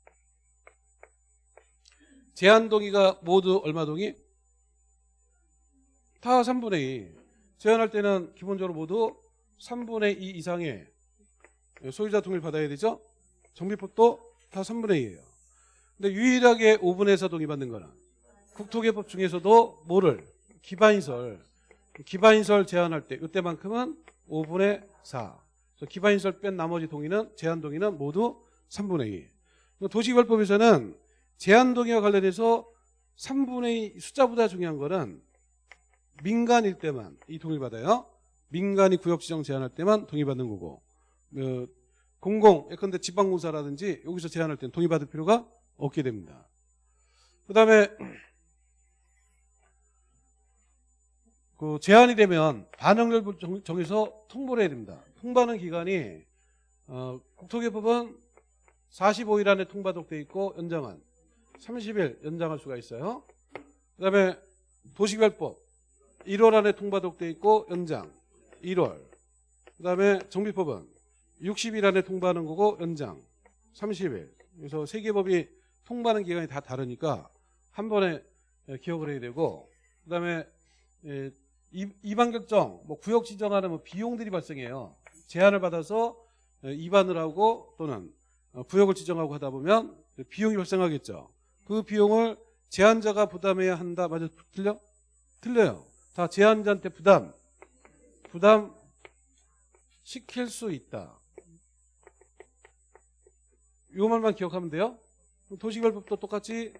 제한 동의가 모두 얼마 동의? 다 3분의 2 제한할 때는 기본적으로 모두 3분의 2 이상의 소유자 동의를 받아야 되죠 정비법도 다 3분의 2예요 근데 유일하게 5분의 4 동의받는 거는 국토개법 중에서도 뭐를? 기반시설 기반시설 제한할 때 이때만큼은 5분의 4 그래서 기반시설 뺀 나머지 동의는 제한 동의는 모두 3분의 2 도시개발법에서는 제한 동의와 관련해서 3분의 2 숫자보다 중요한 거는 민간일 때만 이 동의를 받아요. 민간이 구역 지정 제한할 때만 동의받는 거고 어, 공공 예컨대 지방공사라든지 여기서 제한할 때는 동의받을 필요가 없게 됩니다. 그 다음에 그 제한이 되면 반영률 정- 정해서 통보를 해야 됩니다. 통보하는 기간이 어, 국토개법은 45일 안에 통보하도록 돼 있고 연장한 30일 연장할 수가 있어요. 그 다음에 도시개발법. 1월 안에 통보하도록 돼 있고 연장. 1월. 그 다음에 정비법은 60일 안에 통보하는 거고 연장. 30일. 그래서 세 개 법이 통보하는 기간이 다 다르니까 한 번에 예, 기억을 해야 되고 그 다음에 이반 결정 뭐 구역 지정하는 뭐 비용들이 발생해요. 제한을 받아서 예, 이반을 하고 또는 어, 구역을 지정하고 하다 보면 비용이 발생하겠죠 그 비용을 제한자가 부담해야 한다. 맞아 틀려? 틀려요. 다 제한자한테 부담. 부담 시킬 수 있다. 요 말만 기억하면 돼요? 도시개발법도 똑같이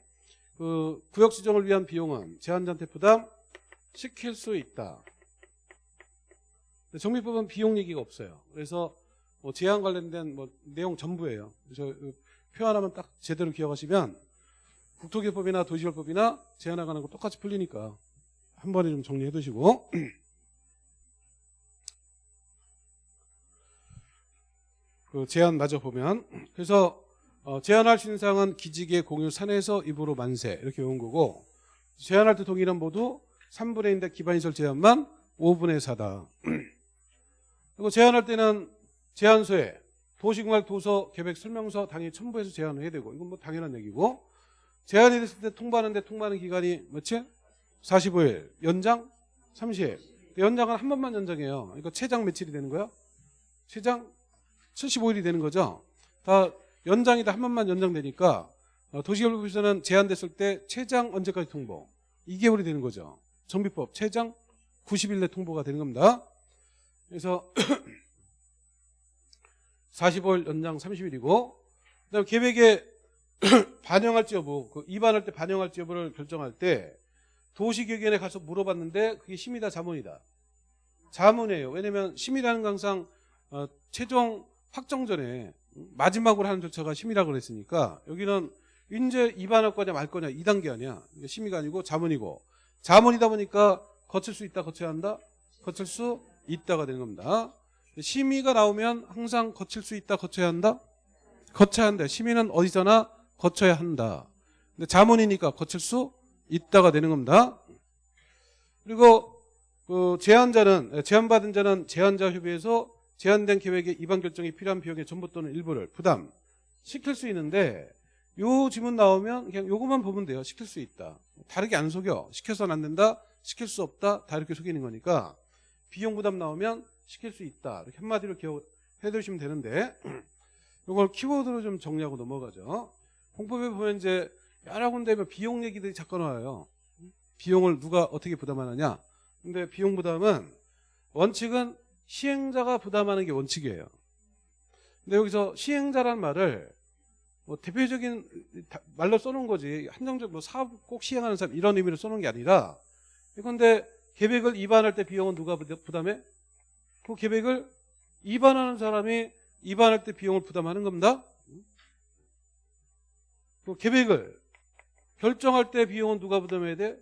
그 구역 지정을 위한 비용은 제한자한테 부담 시킬 수 있다. 정비법은 비용 얘기가 없어요. 그래서 뭐 제한 관련된 뭐 내용 전부예요. 그래서 그표 하나만 딱 제대로 기억하시면 국토개법이나 도시개발법이나 제한 나가는 거 똑같이 풀리니까 한 번에 좀 정리해 두시고. 그 제한 마저 보면 그래서 어, 제한할 수 있는 사항은 기지개 공유 산에서 입으로 만세 이렇게 외운 거고 제한할 때 동의는 모두 3분의 1인데 기반시설 제한만 5분의 4다. 그리고 제한할 때는 제한소에 도시공활 도서 계획 설명서 당연히 첨부해서 제한을 해야 되고 이건 뭐 당연한 얘기고 제한이 됐을 때 통보하는데 통보하는 기간이 뭐지? 45일. 연장? 30일. 연장은 한 번만 연장해요. 이거 최장 며칠이 되는 거야? 최장 75일이 되는 거죠? 다 연장이 다 한 번만 연장되니까 어, 도시개발법에서는 제한됐을 때 최장 언제까지 통보? 2개월이 되는 거죠. 정비법 최장 90일 내 통보가 되는 겁니다. 그래서 45일 연장 30일이고 그다음 계획에 반영할지 여부 그 입안할 때 반영할지 여부를 결정할 때 도시계획원에 가서 물어봤는데 그게 심의다 자문이다. 자문이에요. 왜냐면 심의라는 거 항상 어, 최종 확정 전에 마지막으로 하는 절차가 심의라고 그랬으니까 여기는 이제 입안할 거냐 말 거냐 2단계 아니야. 심의가 아니고 자문이고. 자문이다 보니까 거칠 수 있다 거쳐야 한다? 거칠 수 있다가 되는 겁니다. 심의가 나오면 항상 거칠 수 있다 거쳐야 한다? 거쳐야 한다. 심의는 어디서나 거쳐야 한다 근데 자문이니까 거칠 수 있다가 되는 겁니다 그리고 그 제한자는 제한받은 자는 제한자 협의에서 제한된 계획의 입안 결정이 필요한 비용의 전부 또는 일부를 부담 시킬 수 있는데 요 지문 나오면 그냥 요것만 보면 돼요. 시킬 수 있다. 다르게 안 속여. 시켜서는 안 된다. 시킬 수 없다. 다 이렇게 속이는 거니까 비용 부담 나오면 시킬 수 있다. 이렇게 한마디로 기억해 두시면 되는데 요걸 키워드로 좀 정리하고 넘어가죠. 공법에 보면 이제 여러 군데 뭐 비용 얘기들이 자꾸 나와요. 비용을 누가 어떻게 부담하느냐. 근데 비용 부담은 원칙은 시행자가 부담하는 게 원칙이에요. 근데 여기서 시행자란 말을 뭐 대표적인 말로 써놓은 거지 한정적 뭐 사업 꼭 시행하는 사람 이런 의미로 써놓은 게 아니라 그런데 계획을 입안할 때 비용은 누가 부담해? 그 계획을 입안하는 사람이 입안할 때 비용을 부담하는 겁니다. 그 계획을 결정할 때 비용은 누가 부담해야 돼?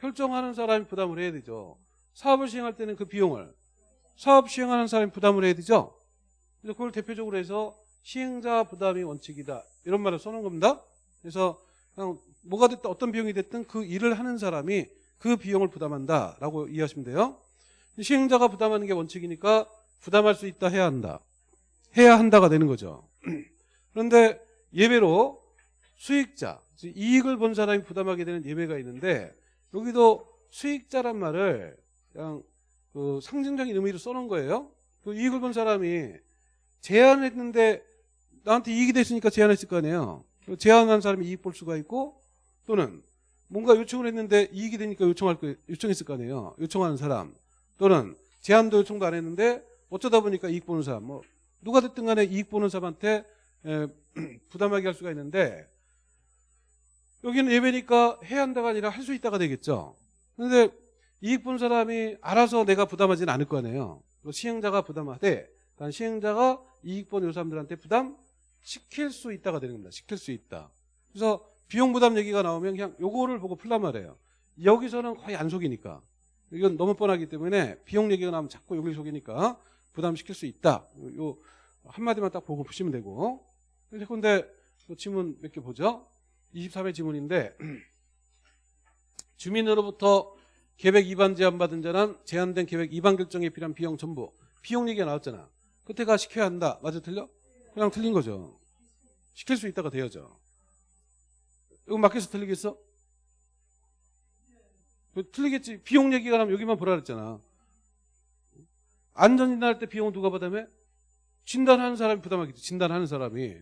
결정하는 사람이 부담을 해야 되죠. 사업을 시행할 때는 그 비용을 사업 시행하는 사람이 부담을 해야 되죠. 그래서 그걸 대표적으로 해서 시행자 부담이 원칙이다. 이런 말을 써놓은 겁니다. 그래서 그냥 뭐가 됐든 어떤 비용이 됐든 그 일을 하는 사람이 그 비용을 부담한다라고 이해하시면 돼요. 시행자가 부담하는 게 원칙이니까 부담할 수 있다 해야 한다. 해야 한다가 되는 거죠. 그런데 예외로 수익자, 이익을 본 사람이 부담하게 되는 예외가 있는데 여기도 수익자란 말을 그냥 그 상징적인 의미로 써놓은 거예요. 그 이익을 본 사람이 제안했는데 나한테 이익이 됐으니까 제안했을 거 아니에요. 제안한 사람이 이익 볼 수가 있고 또는 뭔가 요청을 했는데 이익이 되니까 요청할 거 요청했을 거 아니에요. 요청하는 사람 또는 제안도 요청도 안 했는데 어쩌다 보니까 이익 보는 사람 뭐 누가 됐든 간에 이익 보는 사람한테 에, 부담하게 할 수가 있는데 여기는 예배니까 해야 한다가 아니라 할 수 있다가 되겠죠. 근데 이익 본 사람이 알아서 내가 부담하지는 않을 거 아니에요. 그 시행자가 부담하되 단 시행자가 이익 본 요 사람들한테 부담 시킬 수 있다가 되는 겁니다. 시킬 수 있다. 그래서 비용 부담 얘기가 나오면 그냥 요거를 보고 풀란 말이에요. 여기서는 거의 안 속이니까. 이건 너무 뻔하기 때문에 비용 얘기가 나오면 자꾸 여기 속이니까 부담시킬 수 있다. 요, 요 한마디만 딱 보고 보시면 되고. 근데 근데 또 지문 몇 개 보죠. 23회 지문인데 주민으로부터 계획 위반 제한받은 자는 제한된 계획 위반 결정에 필요한 비용 전부 비용 얘기가 나왔잖아. 그때가 시켜야 한다. 맞아 틀려? 그냥 틀린 거죠. 시킬 수 있다가 되어져. 이거 맡겨서 틀리겠어? 그 틀리겠지. 비용 얘기가 나면 여기만 보라 그랬잖아. 안전진단할 때 비용 누가 부담해? 진단하는 사람이 부담하겠지. 진단하는 사람이.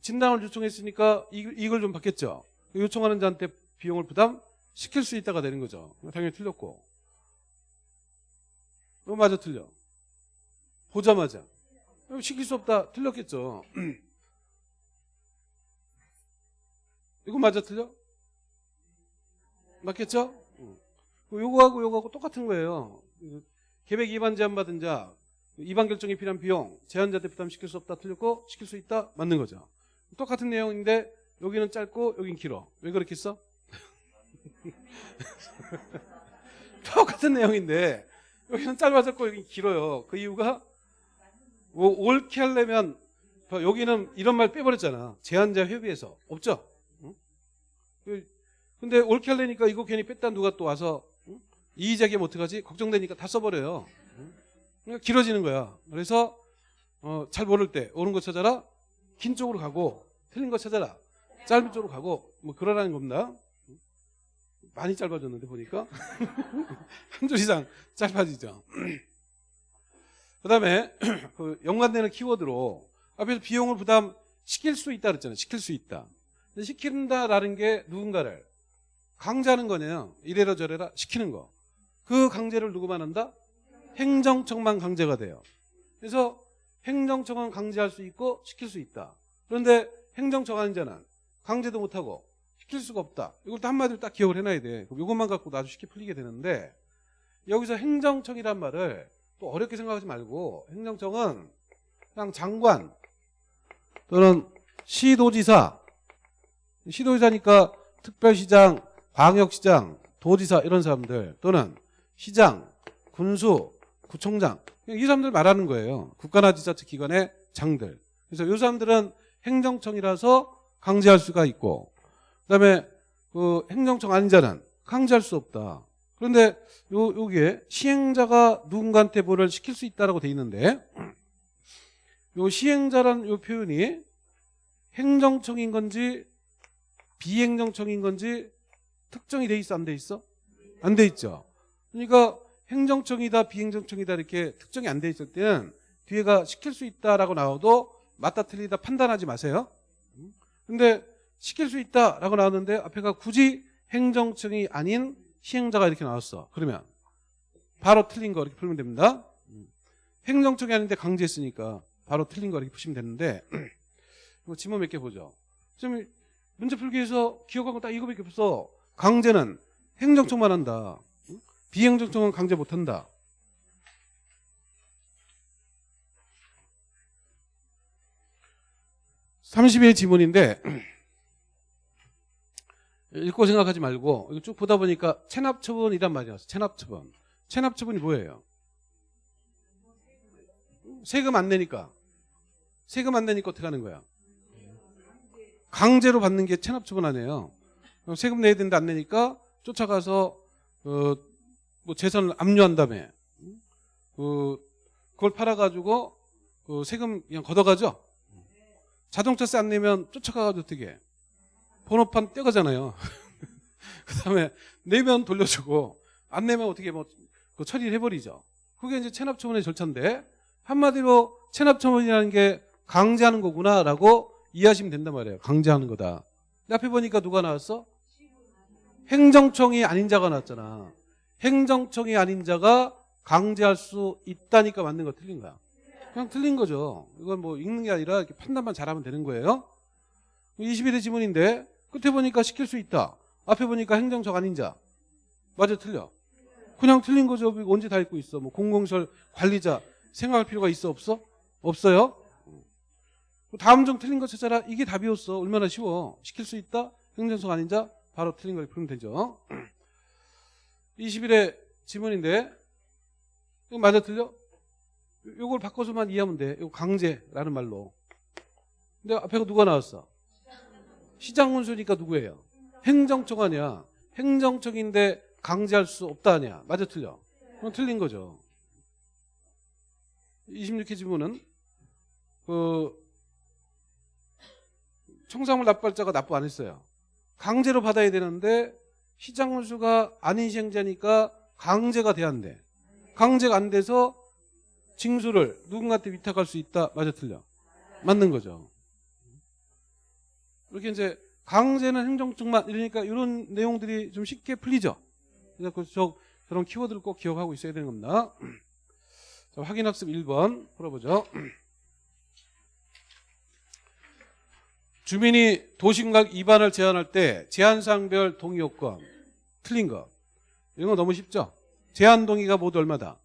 진단을 요청했으니까 이- 이걸 좀 받겠죠. 요청하는 자한테 비용을 부담 시킬 수 있다가 되는 거죠. 당연히 틀렸고. 어, 맞아 틀려. 보자마자. 어, 시킬 수 없다. 틀렸겠죠. 이거 맞아 틀려? 맞겠죠? 응. 그 요거하고 요거하고 똑같은 거예요. 그 계획 위반 제한 받은 자, 위반 결정에 필요한 비용, 제한자한테 부담시킬 수 없다 틀렸고 시킬 수 있다 맞는 거죠. 똑같은 내용인데 여기는 짧고 여긴 길어. 왜 그렇게 써? 똑같은 내용인데 여기는 짧아졌고 여긴 길어요. 그 이유가 뭐 옳게 하려면 봐, 여기는 이런 말 빼버렸잖아. 제한자 협의에서 없죠. 응? 그- 근데 옳게 하려니까 이거 괜히 뺐다 누가 또 와서 응? 이의제기하면 어떡하지? 걱정되니까 다 써버려요. 응? 그러니까 길어지는 거야. 그래서 어, 잘 모를 때 옳은 거 찾아라. 긴 쪽으로 가고 틀린 거 찾아라. 짧은 쪽으로 가고 뭐 그러라는 겁니다. 많이 짧아졌는데 보니까 한 줄 이상 짧아지죠. 그다음에 그 연관되는 키워드로 앞에서 비용을 부담 시킬 수 있다 그랬잖아요. 시킬 수 있다. 근데 시킨다라는 게 누군가를 강제하는 거네요. 이래라 저래라 시키는 거. 그 강제를 누구만 한다? 행정청만 강제가 돼요. 그래서 행정청은 강제할 수 있고 시킬 수 있다. 그런데 아닌 자는 강제도 못하고 시킬 수가 없다. 이걸 또 한마디로 딱 기억을 해놔야 돼. 그럼 이것만 갖고 아주 쉽게 풀리게 되는데 여기서 행정청이란 말을 또 어렵게 생각하지 말고 행정청은 그냥 장관 또는 시도지사 시도지사니까 특별시장, 광역시장, 도지사 이런 사람들 또는 시장, 군수, 구청장 이 사람들 말하는 거예요. 국가나 지자체 기관의 장들. 그래서 이 사람들은 행정청이라서 강제할 수가 있고 그다음에 그 행정청 아닌 자는 강제할 수 없다. 그런데 요 요게 시행자가 누군가한테 뭐를 시킬 수 있다라고 돼 있는데 요 시행자라는 요 표현이 행정청인 건지 비행정청인 건지 특정이 돼 있어 안 돼 있어? 안 돼 있죠. 그러니까 행정청이다 비행정청이다 이렇게 특정이 안 돼 있을 때는 뒤에가 시킬 수 있다라고 나와도 맞다 틀리다 판단하지 마세요. 근데 시킬 수 있다라고 나왔는데 앞에가 굳이 행정청이 아닌 시행자가 이렇게 나왔어. 그러면 바로 틀린 거 이렇게 풀면 됩니다. 행정청이 아닌데 강제했으니까 바로 틀린 거 이렇게 푸시면 되는데 이거 지문 몇 개 보죠. 지금 문제 풀기에서 기억하고 딱 이거밖에 없어. 강제는 행정청만 한다. 비행정청은 강제 못한다. (30의) 지문인데 읽고 생각하지 말고 이거 쭉 보다 보니까 체납처분이란 말이 나왔어 체납처분. 체납처분이 뭐예요? 세금 안 내니까. 세금 안 내니까 어떻게 하는 거야? 강제로 받는 게 체납처분 아니에요. 세금 내야 되는데 안 내니까 쫓아가서 어, 뭐 재산을 압류한 다음에 그 그걸 팔아가지고 그 세금 그냥 걷어가죠. 자동차세 안 내면 쫓아가가지고 어떻게 해? 번호판 떼가잖아요. 그 다음에 내면 돌려주고 안 내면 어떻게 뭐그 처리를 해버리죠. 그게 이제 체납처분의 절차인데 한마디로 체납처분이라는 게 강제하는 거구나라고 이해하시면 된단 말이에요. 강제하는 거다. 근데 앞에 보니까 누가 나왔어? 행정청이 아닌 자가 나왔잖아. 행정청이 아닌 자가 강제할 수 있다니까 맞는 거 틀린 거야. 그냥 틀린 거죠. 이건 뭐 읽는 게 아니라 이렇게 판단만 잘하면 되는 거예요. 21의 지문인데 끝에 보니까 시킬 수 있다. 앞에 보니까 행정적 아닌 자. 맞아 틀려. 그냥 틀린 거죠. 이거 언제 다 읽고 있어. 뭐 공공시설 관리자 생각할 필요가 있어 없어? 없어요. 다음 중 틀린 거 찾아라. 이게 답이었어. 얼마나 쉬워. 시킬 수 있다. 행정적 아닌 자 바로 틀린 걸 풀면 되죠. 20일의 지문인데 이거 맞아 틀려? 요- 요걸 바꿔서만 이해하면 돼. 이거 강제라는 말로. 근데 앞에 누가 나왔어? 시장 군수니까 누구예요? 행정처가 아니야. 행정처인데 강제할 수 없다 아니야. 맞아 틀려? 그건 틀린 거죠. 26회 지문은 그 청산물 납부할자가 납부 안 했어요. 강제로 받아야 되는데 시장군수가 아닌 시행자니까 강제가 돼야 안 돼. 강제가 안 돼서 징수를 누군가한테 위탁할 수 있다. 맞아 틀려? 맞는 거죠. 이렇게 이제 강제는 행정증만 이러니까 이런 내용들이 좀 쉽게 풀리죠. 그래서 그 저, 저런 키워드를 꼭 기억하고 있어야 되는 겁니다. 자, 확인학습 1번 풀어보죠. 주민이 도심각 입안을 제한할 때 제한상별 동의 요건 틀린 거 이런 거 너무 쉽죠? 제한 동의가 모두 얼마다?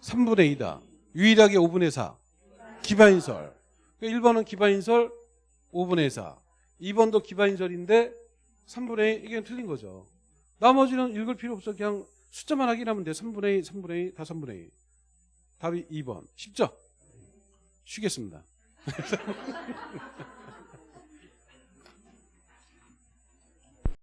3분의 2다. 유일하게 5분의 4. 기반인설. 1번은 기반인설 5분의 4. 2번도 기반인설인데 3분의 2 이게 틀린 거죠. 나머지는 읽을 필요 없어. 그냥 숫자만 확인하면 돼. 3분의 2, 3분의 2, 다 3분의 2. 답이 2번. 쉽죠? 쉬겠습니다.